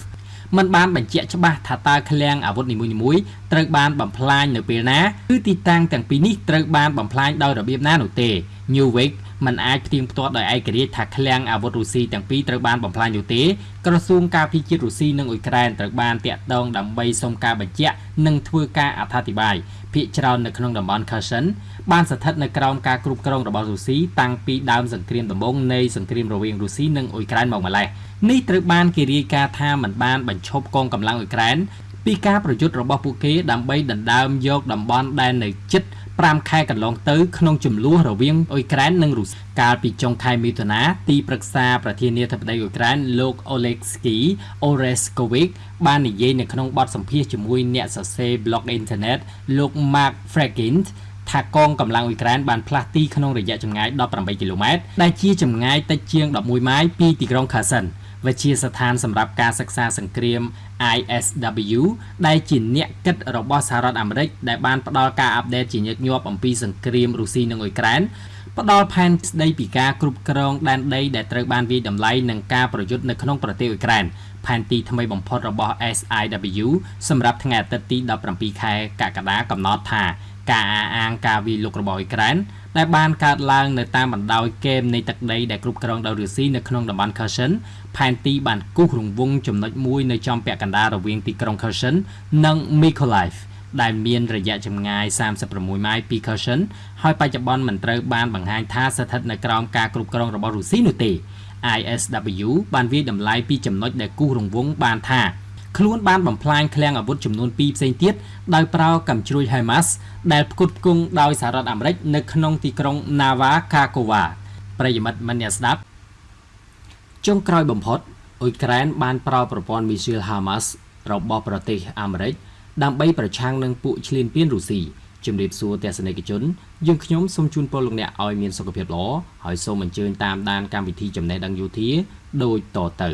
มันបានបញ្ជាក់ច្បាស់ថាតើឃ្លាំងអាវុធនីមួយៗត្រូវបានបំផ្លាញនៅពេលណាគឺទីតាំងទាំងពីរនេះត្រូវបានបំផ្លាញដោយរបៀបណានោះទេ Newweg មិនអាចផ្ទៀងផ្ទាត់ដោយឯករាជ្យថាឃ្លាំងអាវុធរុស្ស៊ីទាំងពីរត្រូវបានបំផ្លាញនោះទេក្រសួងការពារជាតិរុស្ស៊ីនិងអ៊ុយក្រែនត្រូវបានតាក់ទងដើម្បីសុំការបញ្ជាក់និងធ្វើការអត្ថាធិប្បាយភាគច្រើននៅក្នុងតំបន់ Kherson បានស្ថិតនៅក្រោមការគ្រប់គ្រងរបស់រុស្ស៊ីតាំងពីដើមសង្គ្រាមដំបូងនៃសង្គ្រាមរវាងរុស្ស៊ីនិងអ៊ុយក្រែនមកម្ល៉េះនេះត្រូវបានគេរាយការណ៍ថាមិនបានបញ្ឈប់កងកម្លាំងអ៊ុយក្រែនពីការប្រយុទ្ធរបស់ពួកគេដើម្បីដណ្ដើមយកតំបន់ដែលនៅជិត 5ខែកន្លងទៅក្នុងចំនួនរវាងអ៊ុយក្រែននិងរុស្ស៊ីកាលពីចុងខែមិថុនាទីប្រឹក្សាប្រធានាធិបតីអ៊ុយក្រែនលោក Oleksiy Oreskovic បាននិយាយនៅក្នុងបទសម្ភាសន៍ជាមួយអ្នកសរសេរ blog អ៊ីនធឺណិតលោក Mark Fregint ថាកងកម្លាំងអ៊ុយក្រែនបានផ្លាស់ទីក្នុងរយៈចម្ងាយ18គីឡូម៉ែត្រដែលជាចម្ងាយតិចជាង11ម៉ាយពីទីក្រុង Kherson វិជាស្ថានសម្រាប់ការសិក្សាសង្គ្រាម ISW ដែលជាអ្នកគិតរបស់សហរដ្ឋអាមេរិកដែលបានផ្ដល់ការអាប់ដេតជាញឹកញាប់អំពីសង្គ្រាមរុស្ស៊ីនិងអ៊ុយក្រែនផ្ដល់ផែនស្ដីពីការគ្រប់គ្រងដែនដីដែលត្រូវបានវាយតម្លៃនឹងការប្រយុទ្ធនៅក្នុងប្រទេសអ៊ុយក្រែនផែនទីថ្មីបំផុតរបស់ SIW សម្រាប់ថ្ងៃអាទិត្យទី17ខែកក្កដាកំណត់ថាការអះអាងការវាយលុករបស់អ៊ុយក្រែន ដែលបានកើតឡើងនៅតាមបណ្ដោយគែមនៃទឹកដីដែលគ្រប់គ្រងដោយរុស្ស៊ីនៅក្នុងតំបន់ Kherson ផែនទីបានគូសរង្វង់ចំណុចមួយនៅចំពាក់កណ្ដាលរវាងទីក្រុង Kherson និង Mykolaiv ដែលមានរយៈចម្ងាយ36ម៉ាយពី Kherson ហើយបច្ចុប្បន្នមិនត្រូវបានបង្ហាញថាស្ថិតនៅក្រោមការគ្រប់គ្រងរបស់រុស្ស៊ីនោះទេ ISW បានវាយតម្លៃពីចំណុចដែលគូសរង្វង់បានថា ខ្លួនបានបំផ្លាញឃ្លាំងអាវុធចំនួន2ផ្សេងទៀតដោយប្រើកាំជ្រួយ HIMARS ដែលផ្គត់ផ្គង់ដោយសហរដ្ឋអាមេរិកនៅក្នុងទីក្រុង Nava Kakhovka ប្រិយមិត្តមិនអ្នកស្ដាប់ចុងក្រោយបំផុតអ៊ុយក្រែនបានប្រើប្រព័ន្ធមីស៊ីល HIMARS របស់ប្រទេសអាមេរិកដើម្បីប្រឆាំងនឹងពួកឈ្លានពានរុស្ស៊ីជំរាបសួរទស្សនិកជនយើងខ្ញុំសូមជូនពរលោកអ្នកឲ្យមានសុខភាពល្អហើយសូមអញ្ជើញតាមដានកម្មវិធីចំណេះដឹងយោធាដូចតទៅ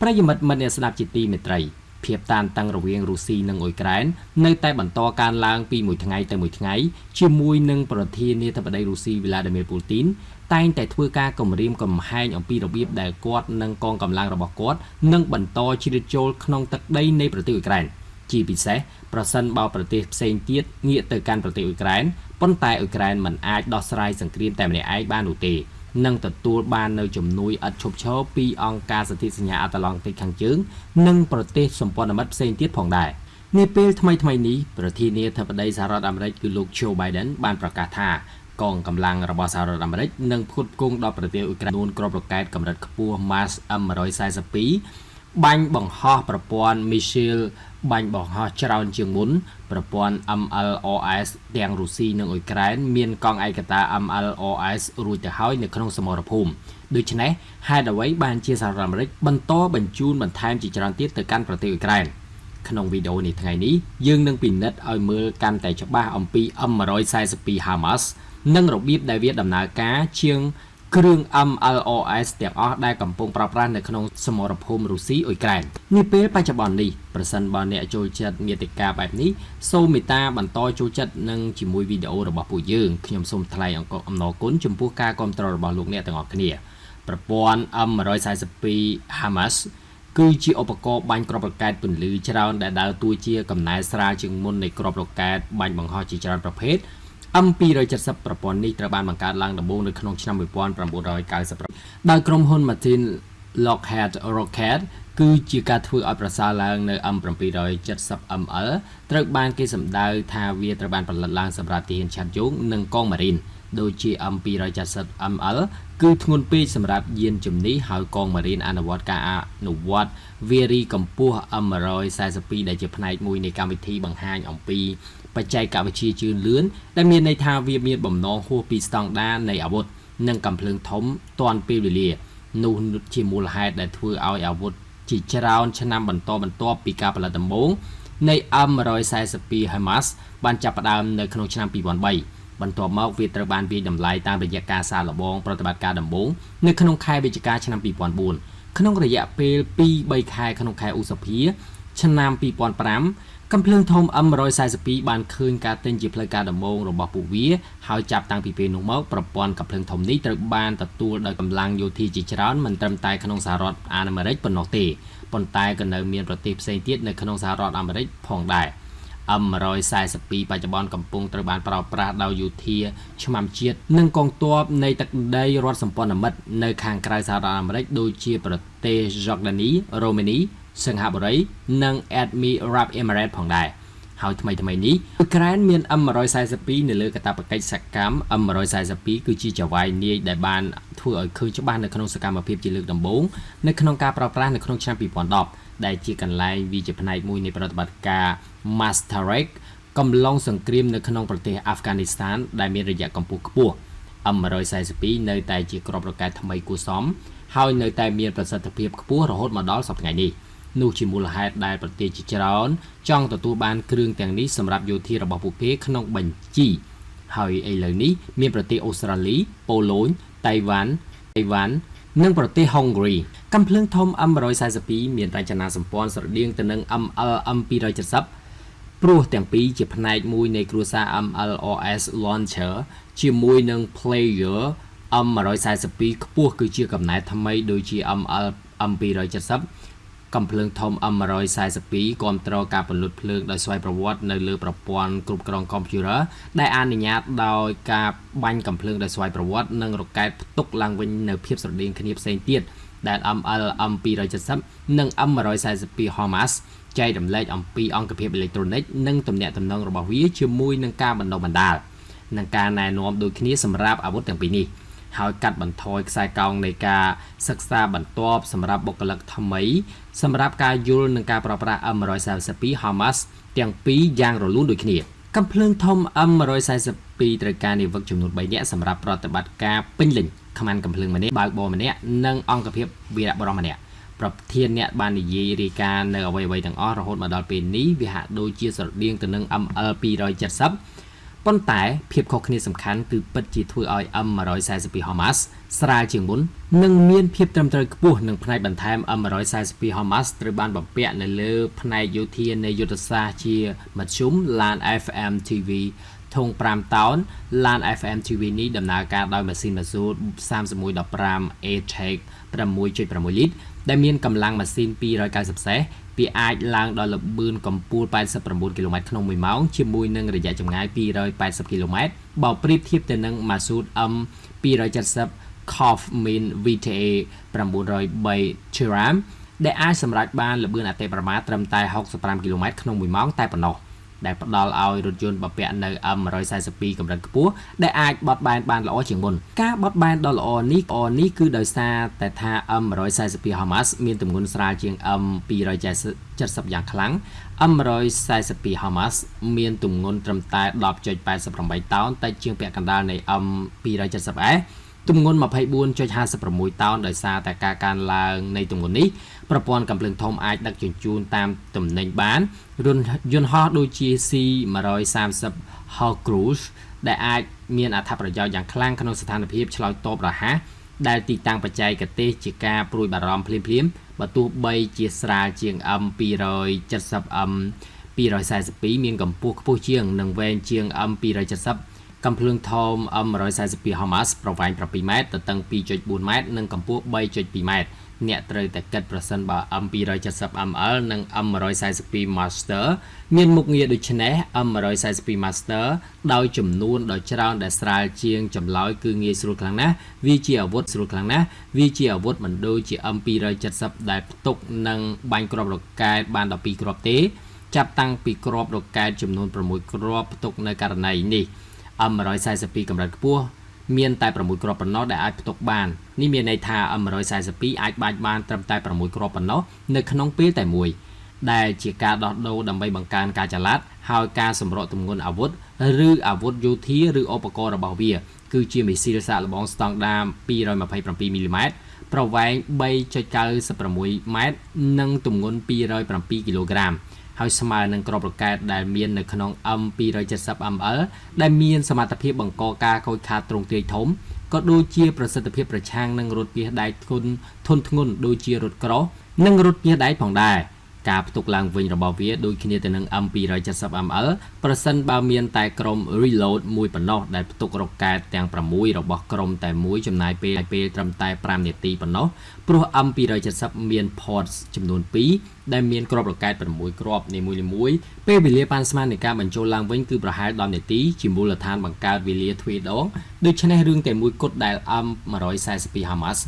ប្រិយមិត្តមិត្តអ្នកស្ដាប់ជាទីមេត្រី ភាពតានតឹងរវាងរុស្ស៊ីនិងអ៊ុយក្រែននៅតែបន្តកើនឡើងពីមួយថ្ងៃទៅមួយថ្ងៃជាមួយនឹងប្រធានាធិបតីរុស្ស៊ីវីឡាឌីមៀពូទីនតែងតែធ្វើការគំរាមកំហែងអំពីរបៀបដែលគាត់និងកងកម្លាំងរបស់គាត់នឹងបន្តជ្រៀតចូលក្នុងទឹកដីនៃប្រទេសអ៊ុយក្រែនជាពិសេសប្រសិនបើប្រទេសផ្សេងទៀតងាកទៅកាន់ប្រទេសអ៊ុយក្រែនប៉ុន្តែអ៊ុយក្រែនមិនអាចដោះស្រាយសង្គ្រាមតែម្នាក់ឯងបាននោះទេ និងទទួលបាននៅជំនួយឥតឈប់ឈរពីអង្គការសន្ធិសញ្ញាអាត្លង់តិកខាងជើង និងប្រទេសសម្ព័ន្ធមិត្តផ្សេងទៀតផងដែរនាពេលថ្មីថ្មីនេះប្រធានាធិបតីសហរដ្ឋអាមេរិកគឺលោក Joe Biden បានប្រកាសថាកងកម្លាំងរបស់សហរដ្ឋអាមេរិកនឹងផ្គត់ផ្គង់ដល់ប្រទេសអ៊ុយក្រែននួនក្របរកែតកម្រិតខ្ពស់ Mars M142 បាញ់បង្ហោះប្រព័ន្ធ missile បាញ់បង្ហោះច្រើនជាងមុនប្រព័ន្ធ MLRS ទាំងរុស្ស៊ីនិងអ៊ុយក្រែនមានកងឯកតា MLRS រួចទៅហើយនៅក្នុងសមរភូមិដូច្នេះហេតុអ្វីបានជាសហរដ្ឋអាមេរិកបន្តបញ្ជូនបន្ថែមជាច្រើនទៀតទៅកាន់ប្រទេសអ៊ុយក្រែនក្នុងវីដេអូនេះថ្ងៃនេះយើងនឹងពិនិត្យឲ្យមើលកាន់តែច្បាស់អំពី M142 Hamas និងរបៀបដែលវាដំណើរការជាង គ្រឿង MLOS ទាំងអស់ដែលកំពុងប្រើប្រាស់នៅក្នុងសមរភូមិរុស្ស៊ីអ៊ុយក្រែននាពេលបច្ចុប្បន្ននេះប្រសិនបើអ្នកចូលចិត្តមាតិកាបែបនេះសូមមេត្តាបន្តចូលចិត្តនឹងជាមួយវីដេអូរបស់ពួកយើងខ្ញុំសូមថ្លែងអំណរគុណចំពោះការគាំទ្ររបស់លោកអ្នកទាំងអស់គ្នាប្រព័ន្ធ M142 Hamas គឺជាឧបករណ៍បាញ់គ្រាប់រ៉ុកែតពន្លឺច្រើនដែលដើរតួជាកំណែស្រាលជាងមុននៃគ្រាប់រ៉ុកែតបាញ់បង្ហោះជាច្រើនប្រភេទ M270 ប្រព័ន្ធនេះត្រូវបានបង្កើតឡើងដំបូងនៅក្នុងឆ្នាំ1990ដោយក្រុមហ៊ុន Martin Lockheed Rocket គឺជាការធ្វើឲ្យប្រសើរឡើងនៅ M770ML ត្រូវបានគេសម្ដៅថាវាត្រូវបានផលិតឡើងសម្រាប់ទាហានឆាត់យងនិងកងម៉ារីនដូចជា M270ML គឺធ្ងន់ពេកសម្រាប់យានជំនិះហើយកងម៉ារីនអនុវត្តការអនុវត្តវារីកម្ពស់ M142 ដែលជាផ្នែកមួយនៃកម្មវិធីបង្ហាញអំពី បច្ចេកវិទ្យាជឿនលឿនដែលមានន័យថាវាមានបំណងហួសពីស្តង់ដារនៃអាវុធនិងកំភ្លើងធំទាន់ពេលវេលានោះជាមូលហេតុដែលធ្វើឲ្យអាវុធជាច្រើនឆ្នាំបន្តបន្ទាប់ពីការផលិតដំបូងនៃ M142 HIMARS បានចាប់ផ្ដើមនៅក្នុងឆ្នាំ2003បន្ទាប់មកវាត្រូវបានវាយតម្លៃតាមរយៈការសាកល្បងប្រតិបត្តិការដំបូងនៅក្នុងខែវិច្ឆិកាឆ្នាំ2004ក្នុងរយៈពេល2-3ខែក្នុងខែឧសភាឆ្នាំ2005 កំភ្លើងធំ M142 បានឃើញការទិញជាផ្លូវការដំបូងរបស់ពួកវាហើយចាប់តាំងពីពេលនោះមកប្រព័ន្ធកំភ្លើងធំនេះត្រូវបានទទួលដោយកម្លាំងយោធាជាច្រើនមិនត្រឹមតែក្នុងសហរដ្ឋអាមេរិកប៉ុណ្ណោះទេប៉ុន្តែក៏នៅមានប្រទេសផ្សេងទៀតនៅក្នុងសហរដ្ឋអាមេរិកផងដែរ M142 បច្ចុប្បន្នកំពុងត្រូវបានប្រើប្រាស់ដោយយោធាឆ្មាំជាតិនិងកងទ័ពនៃទឹកដីរដ្ឋសម្ព័ន្ធមិត្តនៅខាងក្រៅសហរដ្ឋអាមេរិកដូចជាប្រទេស Jordani, Romania សិង្ហបុរី និង Admirab Emirates ផងដែរហើយថ្មីថ្មីនេះអ៊ុយក្រែនមាន M142 នៅលើកាតព្វកិច្ចសកម្ម M142 គឺជាចៅហ្វាយនាយដែលបានធ្វើឲ្យឃើញច្បាស់នៅក្នុងសកម្មភាពជាលើកដំបូងនៅក្នុងការប្រើប្រាស់នៅក្នុងឆ្នាំ2010ដែលជាកន្លែងវាជាផ្នែកមួយនៃប្រតិបត្តិការ Masterek កំឡុងសង្គ្រាមនៅក្នុងប្រទេសអាហ្វហ្គានីស្ថានដែលមានរយៈកម្ពស់ខ្ពស់ M142 នៅតែជាក្របរកែថ្មីគួរសមហើយនៅតែមានប្រសិទ្ធភាពខ្ពស់រហូតមកដល់សប្តាហ៍នេះ។ នោះជាមូលហេតុដែលប្រទេសជាច្រើនចង់ទទួលបានគ្រឿងទាំងនេះសម្រាប់យោធារបស់ពួកគេក្នុងបញ្ជីហើយឥឡូវនេះមានប្រទេសអូស្ត្រាលីប៉ូឡូញតៃវ៉ាន់តៃវ៉ាន់និងប្រទេសហុងគ្រីកំភ្លើងធំ M142 មានរចនាសម្ព័ន្ធស្រដៀងទៅនឹង ML M270 ព្រោះទាំងពីរជាផ្នែកមួយនៃគ្រួសារ MLOS Launcher ជាមួយនឹង Player M142 ខ្ពស់គឺជាកំណែថ្មីដូចជា ML M270 កំភ្លើងធំ M142 គ្រប់គ្រងការពលុតភ្លើងដោយស្វ័យប្រវត្តិនៅលើប្រព័ន្ធគ្រប់គ្រងកុំព្យូទ័រដែលអនុញ្ញាតដោយការបាញ់កំភ្លើងដោយស្វ័យប្រវត្តិនិងរ៉ុកែតផ្ទុកឡើងវិញនៅភាពស្រដៀងគ្នាផ្សេងទៀតដែល ML M270 និង M142 HIMARS ចែករំលែកអំពីអង្គភាពអេឡិចត្រូនិកនិងទំនាក់ទំនងរបស់វាជាមួយនឹងការបណ្ដុះបណ្ដាលនិងការណែនាំដូចគ្នាសម្រាប់អាវុធទាំងពីរនេះ។ ហើយកាត់បន្ថយខ្សែកោងនៃការសិក្សាបន្ទាប់សម្រាប់បុគ្គលិកថ្មី សម្រាប់ការយល់នឹងការប្រើប្រាស់ M142 Hamas ទាំងពីរយ៉ាងរលូនដូចគ្នាកំភ្លើងធំ M142 ត្រូវការនាវិកចំនួន3នាក់សម្រាប់ប្រតិបត្តិការពេញលេញខ្មាន់កំភ្លើងម្នាក់បើកបរម្នាក់និងអង្គភាពវីរៈបរមម្នាក់ប្រធានអ្នកបាននិយាយរាយការណ៍នៅអ្វីៗទាំងអស់រហូតមកដល់ពេលនេះវាហាក់ដូចជាស្រដៀងទៅនឹង ML 270 ប៉ុន្តែភាពខុសគ្នាសំខាន់គឺពិតជាធ្វើឲ្យ M142 Hamas ស្រាលជាងមុននិងមានភាពត្រឹមត្រូវខ្ពស់នឹងផ្នែកបន្ថែម M142 Hamas ត្រូវបានបំពាក់នៅលើផ្នែកយោធានៃយុទ្ធសាស្ត្រជាមធ្យម LAN FM TV ធុង5តោន LAN FM TV នេះដំណើរការដោយម៉ាស៊ីន Mazut 3115 ATEC 6.6លីត្រដែលមានកម្លាំងម៉ាស៊ីន290សេស វាអាចឡើងដល់ល្បឿនកម្ពស់89គីឡូម៉ែត្រក្នុង1ម៉ោងជាមួយនឹងរយៈចម្ងាយ280គីឡូម៉ែត្របើប្រៀបធៀបទៅនឹង Masood M 270 Cough Min VTA 903 Chiram ដែលអាចសម្រេចបានល្បឿនអតិបរមាត្រឹមតែ65គីឡូម៉ែត្រក្នុង1ម៉ោងតែប៉ុណ្ណោះ។ ដែលផ្ដល់ឲ្យរថយន្តបពាក់នៅ M142 កម្រិតខ្ពស់ដែលអាចបត់បែនបានល្អជាងមុនការបត់បែនដ៏ល្អនេះល្អនេះគឺដោយសារតែថា M142 Hamas មានទម្ងន់ស្រាលជាង M270 យ៉ាងខ្លាំង M142 Hamas មានទម្ងន់ត្រឹមតែ10.88តោនតែជាងពាក់កណ្ដាលនៃ M270S ទម្ងន់24.56តោនដោយសារតែការកើនឡើងនៃទម្ងន់នេះ ប្រព័ន្ធកំភ្លើងធំអាចដឹកជញ្ជូនតាមទំនិញបានយន្តហោះដូចជា C130 Hawk Cruise ដែលអាចមានអត្ថប្រយោជន៍យ៉ាងខ្លាំងក្នុងស្ថានភាពឆ្លើយតបរហ័សដែលទីតាំងបច្ចេកទេសជាការព្រួយបារម្ភភ្លាមៗបើទោះបីជាស្រាលជាង M270M 242មានកម្ពស់ខ្ពស់ជាងនិងវែងជាង M270 កំភ្លើងធំ M142 Hamas ប្រវែង7ម៉ែត្រទទឹង2.4ម៉ែត្រនិងកម្ពស់3.2ម៉ែត្រ អ្នកត្រូវតែគិតប្រសិនបើ M270ml និង M142 Master មានមុខងារដូចនេះ M142 Master ដោយចំនួនដ៏ច្រើនដែលស្រាលជាងចម្លើយគឺងាយស្រួលខ្លាំងណាស់វាជាអាវុធស្រួលខ្លាំងណាស់វាជាអាវុធមិនដូចជា M270 ដែលផ្ទុកនិងបាញ់គ្រាប់រ៉ុកែតបាន12គ្រាប់ទេ ចាប់តាំងពីគ្រាប់រ៉ុកែតចំនួន6គ្រាប់ផ្ទុកនៅករណីនេះ M142 កម្រិតខ្ពស់ មានតែ6គ្រាប់ប៉ុណ្ណោះដែលអាចផ្ទុកបាននេះមានន័យថា M142 អាចបាច់បានត្រឹមតែ6គ្រាប់ប៉ុណ្ណោះនៅក្នុងពេលតែមួយដែលជាការដោះដូរដើម្បីបង្កើនការចល័តហើយការសម្រកទម្ងន់អាវុធឬអាវុធយោធាឬឧបករណ៍របស់វា គឺជាមីស៊ីលសាកល្បងស្តង់ដារ227មីលីម៉ែត្រប្រវែង3.96ម៉ែត្រនិងទម្ងន់207គីឡូក្រាម ហើយស្មើនឹងក្របរកែតដែលមាននៅក្នុង M270ml ដែលមានសមត្ថភាពបង្កការខូចខាតទ្រង់ទ្រាយធំក៏ដូចជាប្រសិទ្ធភាពប្រឆាំងនឹងរថពាសដែកធុនធន់ធ្ងន់ដូចជារថក្រោសនិងរថពាសដែកផងដែរ។ ការផ្ទុកឡើងវិញរបស់វាដូចគ្នាទៅនឹង M270ml ប្រសិនបើមានតែក្រុម reload មួយប៉ុណ្ណោះដែលផ្ទុករ៉ុកកែតទាំង6របស់ក្រុមតែមួយចំណាយពេលពេលត្រឹមតែ5នាទីប៉ុណ្ណោះព្រោះ M270 មាន ports ចំនួន2ដែលមានគ្រាប់រ៉ុកែត6គ្រាប់នីមួយៗពេលវេលាប៉ាន់ស្មាននៃការបញ្ចូលឡើងវិញគឺប្រហែល10នាទីជាមូលដ្ឋានបង្កើតវេលាទ្វេដងដូច្នេះរឿងតែមួយគត់ដែល M142 Hamas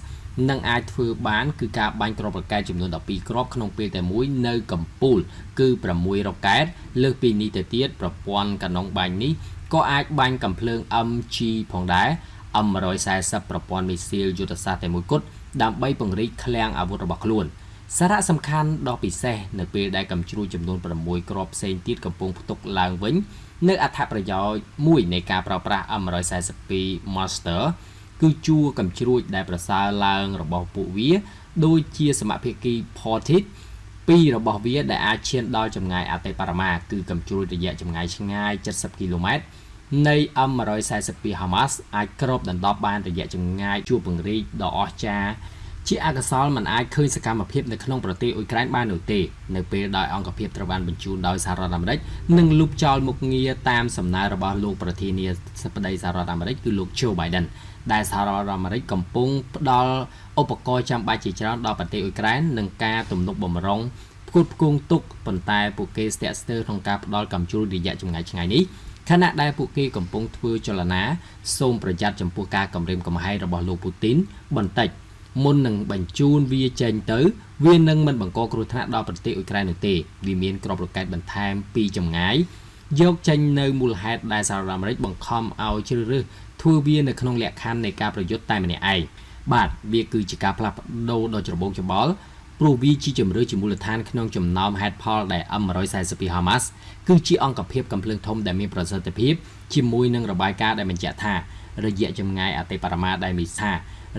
និងអាចធ្វើបានគឺការបាញ់គ្រាប់រ៉ុកែតចំនួន12គ្រាប់ក្នុងពេលតែមួយនៅកំពូល គឺ6រ៉ុកែតលើសពីនេះទៅទៀតប្រព័ន្ធកាណុងបាញ់នេះក៏អាចបាញ់កំភ្លើង MG ផងដែរ M140 ប្រព័ន្ធមីស៊ីលយុទ្ធសាស្ត្រតែមួយគត់ដើម្បីពង្រីកឃ្លាំងអាវុធរបស់ខ្លួនសារៈសំខាន់ដ៏ពិសេសនៅពេលដែលកំជ្រួចចំនួន6គ្រាប់ផ្សេងទៀតកំពុងផ្ទុកឡើងវិញ នៅអត្ថប្រយោជន៍មួយនៃការប្រើប្រាស់ M142 Master គឺជួរកំជ្រួចដែលប្រសើរឡើងរបស់ពួកវា ដូចជាសមភាគី Portit ពីររបស់វាដែលអាចឈានដល់ចម្ងាយអតិបរមាគឺកំជ្រួចរយៈចម្ងាយឆ្ងាយ70គីឡូម៉ែត្រនៃ M142 Hamas អាចគ្របដណ្ដប់បានរយៈចម្ងាយជួរពង្រីកដ៏អស្ចារ្យជាអកុសលមិនអាចឃើញសកម្មភាពនៅក្នុងប្រទេសអ៊ុយក្រែនបាននោះទេនៅពេលដែលអង្គភាពត្រូវបានបញ្ជូនដោយសហរដ្ឋអាមេរិកនិងលុបចោលមុខងារតាមសំណើរបស់លោកប្រធានាធិបតីសហរដ្ឋអាមេរិកគឺលោក Joe Biden ដែលសហរដ្ឋអាមេរិកកំពុងផ្ដល់ឧបករណ៍ចាំបាច់ជាច្រើនដល់ប្រទេសអ៊ុយក្រែននិងការទំនុកបំរុងផ្គត់ផ្គង់ទុកប៉ុន្តែពួកគេស្ទាក់ស្ទើរក្នុងការផ្ដល់កំជ្រួលរយៈចម្ងាយឆ្ងាយនេះខណៈដែលពួកគេកំពុងធ្វើចលនាសូមប្រយ័ត្នចំពោះការគំរាមកំហែងរបស់លោកពូទីនបន្តិចមុននឹងបញ្ជូនវាចេញទៅ វានឹងមិនបង្កគ្រោះថ្នាក់ដល់ប្រទេសអ៊ុយក្រែននោះទេវាមានក្របរកែតបន្ថែមពីចម្ងាយយកចេញនៅមូលហេតុដែលសហរដ្ឋអាមេរិកបង្ខំឲ្យជ្រើសរើស ធ្វើវានៅក្នុងលក្ខខណ្ឌនៃការប្រយុទ្ធតែម្នាក់ឯងបាទវាគឺជាការផ្លាស់ប្ដូរដ៏ច្របូកច្របល់ព្រោះវាជាជំរឿជាមូលដ្ឋានក្នុងចំណោមហេតុផលដែល M142 Hamas គឺជាអង្គភាពកំភ្លើងធំដែលមានប្រសិទ្ធភាពជាមួយនឹងរបាយការណ៍ដែលបញ្ជាក់ថារយៈចម្ងាយអតិបរមាដែលមីសា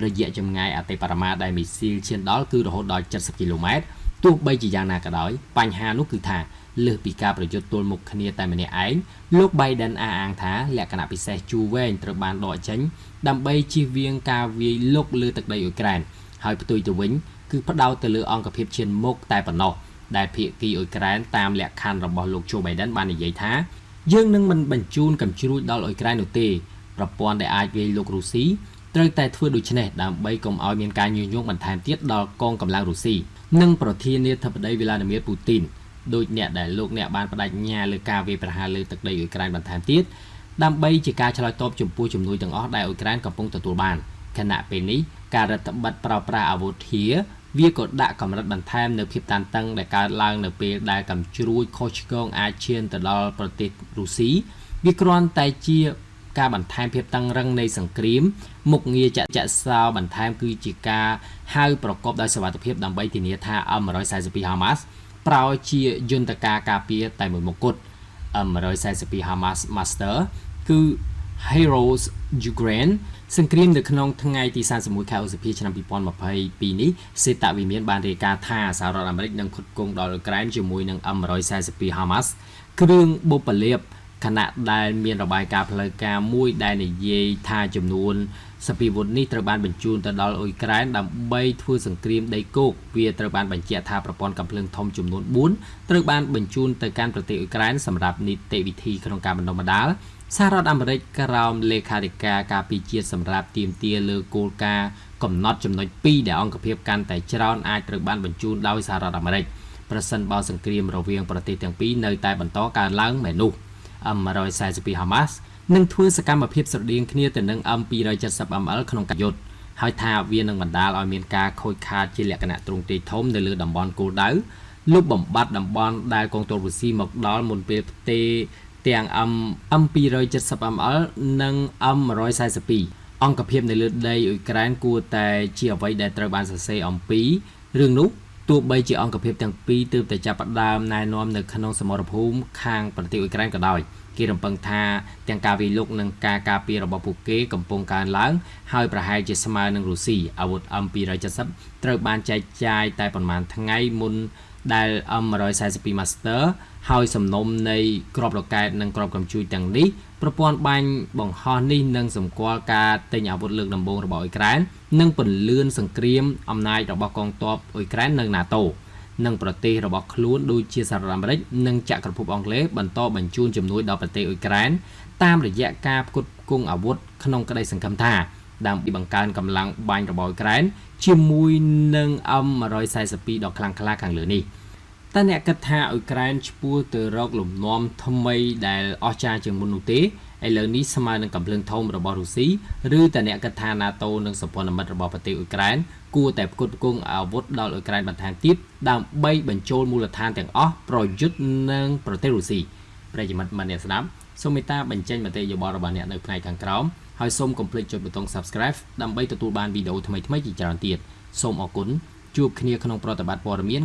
រយៈចម្ងាយអតិបរមាដែលមីស៊ីលឈានដល់គឺរហូតដល់70គីឡូម៉ែត្រ ទោះបីជាយ៉ាងណាក៏ដោយបញ្ហានោះគឺថាលើសពីការប្រយុទ្ធទល់មុខគ្នាតែម្នាក់ឯងលោក Biden អះអាងថាលក្ខណៈពិសេសជួរវែងត្រូវបានដកចេញដើម្បីជៀសវាងការវាយលុកលើទឹកដីអ៊ុយក្រែនហើយផ្ទុយទៅវិញគឺផ្ដោតទៅលើអង្គភាពឈានមុខតែប៉ុណ្ណោះដែលភាគីអ៊ុយក្រែនតាមលក្ខខណ្ឌរបស់លោក Joe Biden បាននិយាយថាយើងនឹងមិនបញ្ជូនកំជ្រួចដល់អ៊ុយក្រែននោះទេប្រព័ន្ធដែលអាចវាយលុករុស្ស៊ីត្រូវតែធ្វើដូច្នេះដើម្បីកុំឲ្យមានការញុះញង់បន្ថែមទៀតដល់កងកម្លាំងរុស្ស៊ី និងប្រធានាធិបតីវីឡាឌីមៀពូទីនដោយអ្នកដែលលោកអ្នកបានបដិញ្ញាលើការវាយប្រហារលើទឹកដីអ៊ុយក្រែនបន្ថែមទៀតដើម្បីជាការឆ្លើយតបចំពោះជំនួយទាំងអស់ដែលអ៊ុយក្រែនកំពុងទទួលបានខណៈពេលនេះការរដ្ឋបတ်ប្រោប្រាស់អាវុធធាវាក៏ដាក់កម្រិតបន្ថែមនៅភាពតានតឹងដែលកើតឡើងនៅពេលដែលកំជ្រួចខុសឆ្គងអាចឈានទៅដល់ប្រទេសរុស្ស៊ីវាគ្រាន់តែជា ការបន្ថែមភាពតឹងរឹងនៃសង្គ្រាម មុខងារចាក់ចាក់សោបន្ថែមគឺជាការហៅប្រកបដោយសវត្ថភាពដើម្បីធានាថា M142 Hamas ប្រោជាយន្តការការពារតែមួយមុខគត់ M142 Hamas Master គឺ Heroes Ukraine សង្គ្រាមនៅក្នុងថ្ងៃទី31ខែឧសភាឆ្នាំ2022នេះសេតវិមានបានរាយការណ៍ថាសហរដ្ឋអាមេរិកនឹងផ្គត់ផ្គង់ដល់អ៊ុយក្រែនជាមួយនឹង M142 Hamas គ្រឿងបុព្វលាភ ខណៈដែលមានរបាយការណ៍ផ្លូវការមួយដែលនិយាយថាចំនួនសពីវុធនេះត្រូវបានបញ្ជូនទៅដល់អ៊ុយក្រែនដើម្បីធ្វើសង្គ្រាមដីគោកវាត្រូវបានបញ្ជាក់ថាប្រព័ន្ធកំភ្លើងធំចំនួន4ត្រូវបានបញ្ជូនទៅកាន់ប្រទេសអ៊ុយក្រែនសម្រាប់នីតិវិធីក្នុងការបណ្ដុះបណ្ដាលសហរដ្ឋអាមេរិកក្រោមលេខាធិការការពារជាតិសម្រាប់ទាមទារលើគោលការណ៍កំណត់ចំណុច2ដែលអង្គភាពកាន់តែច្រើនអាចត្រូវបានបញ្ជូនដោយសហរដ្ឋអាមេរិកប្រសិនបើសង្គ្រាមរវាងប្រទេសទាំងពីរនៅតែបន្តកើនឡើងមែននោះ M142 Hamas នឹងធ្វើសកម្មភាពស្រដៀងគ្នាទៅនឹង M270ML ក្នុងការយុទ្ធហើយថាវានឹងបណ្ដាលឲ្យមានការខូចខាតជាលក្ខណៈទ្រង់ទ្រាយធំនៅលើតំបន់គោលដៅលុបបំបត្តិតំបន់ដែលកងទ័ពរុស្ស៊ីមកដល់មុនពេលផ្ទេរទាំង M M270ML និង M142 អង្គភាពនៅលើដីអ៊ុយក្រែនគួរតែជាអ្វីដែលត្រូវបានសរសេរអំពីរឿងនោះ ទោះបីជាអង្គភាពទាំងពីរទើបតែចាប់ផ្ដើមណែនាំនៅក្នុងសមរភូមិខាងប្រទេសអ៊ុយក្រែនក៏ដោយគេរំពឹងថាទាំងការវាយលុកនិងការការពាររបស់ពួកគេកំពុងកើនឡើង ហើយប្រហែលជាស្មើនឹងរុស្ស៊ីអាវុធ M270 ត្រូវបានចែកចាយតែប្រមាណថ្ងៃមុន ដែល M142 Master ហើយសំណុំនៃក្របរ៉ុកែតនិងក្របកំជួយទាំងនេះប្រព័ន្ធបាញ់បង្ហោះនេះនឹងសម្គាល់ការទិញអាវុធលើកដំបូងរបស់អ៊ុយក្រែននិងពន្លឿនសង្គ្រាមអំណាចរបស់កងទ័ពអ៊ុយក្រែននៅ NATO និងប្រទេសរបស់ខ្លួនដូចជាសហរដ្ឋអាមេរិកនិងចក្រភពអង់គ្លេសបន្តបញ្ជូនជំនួយដល់ប្រទេសអ៊ុយក្រែនតាមរយៈការផ្គត់ផ្គង់អាវុធក្នុងក្តីសង្ឃឹមថា ដើម្បីបង្កើនកម្លាំងបាញ់របស់អ៊ុយក្រែនជាមួយនឹង M142 ដ៏ខ្លាំងក្លាខាងលើនេះតើអ្នកគិតថាអ៊ុយក្រែនឈ្មោះទៅរកលំនាំថ្មីដែលអស្ចារ្យជាងមុននោះទេឥឡូវនេះស្មើនឹងកំភ្លើងធំរបស់រុស្ស៊ីឬតើអ្នកគិតថា NATO និងសម្ព័ន្ធមិត្តរបស់ប្រទេសអ៊ុយក្រែនគួរតែផ្គត់ផ្គង់អាវុធដល់អ៊ុយក្រែនបន្ថែមទៀតដើម្បីបញ្ចូលមូលដ្ឋានទាំងអស់ប្រយុទ្ធនឹងប្រទេសរុស្ស៊ីប្រិយមិត្តមិនអ្នកស្ដាប់សូមមេត្តាបញ្ចេញមតិយោបល់របស់អ្នកនៅផ្នែកខាងក្រោម ហើយសូមកុំភ្លេចចុចប៊ូតុង Subscribe ដើម្បីទទួលបានវីដេអូថ្មីៗជាច្រើនទៀតសូមអរគុណជួបគ្នាក្នុងប្រតិបត្តិព័ត៌មាន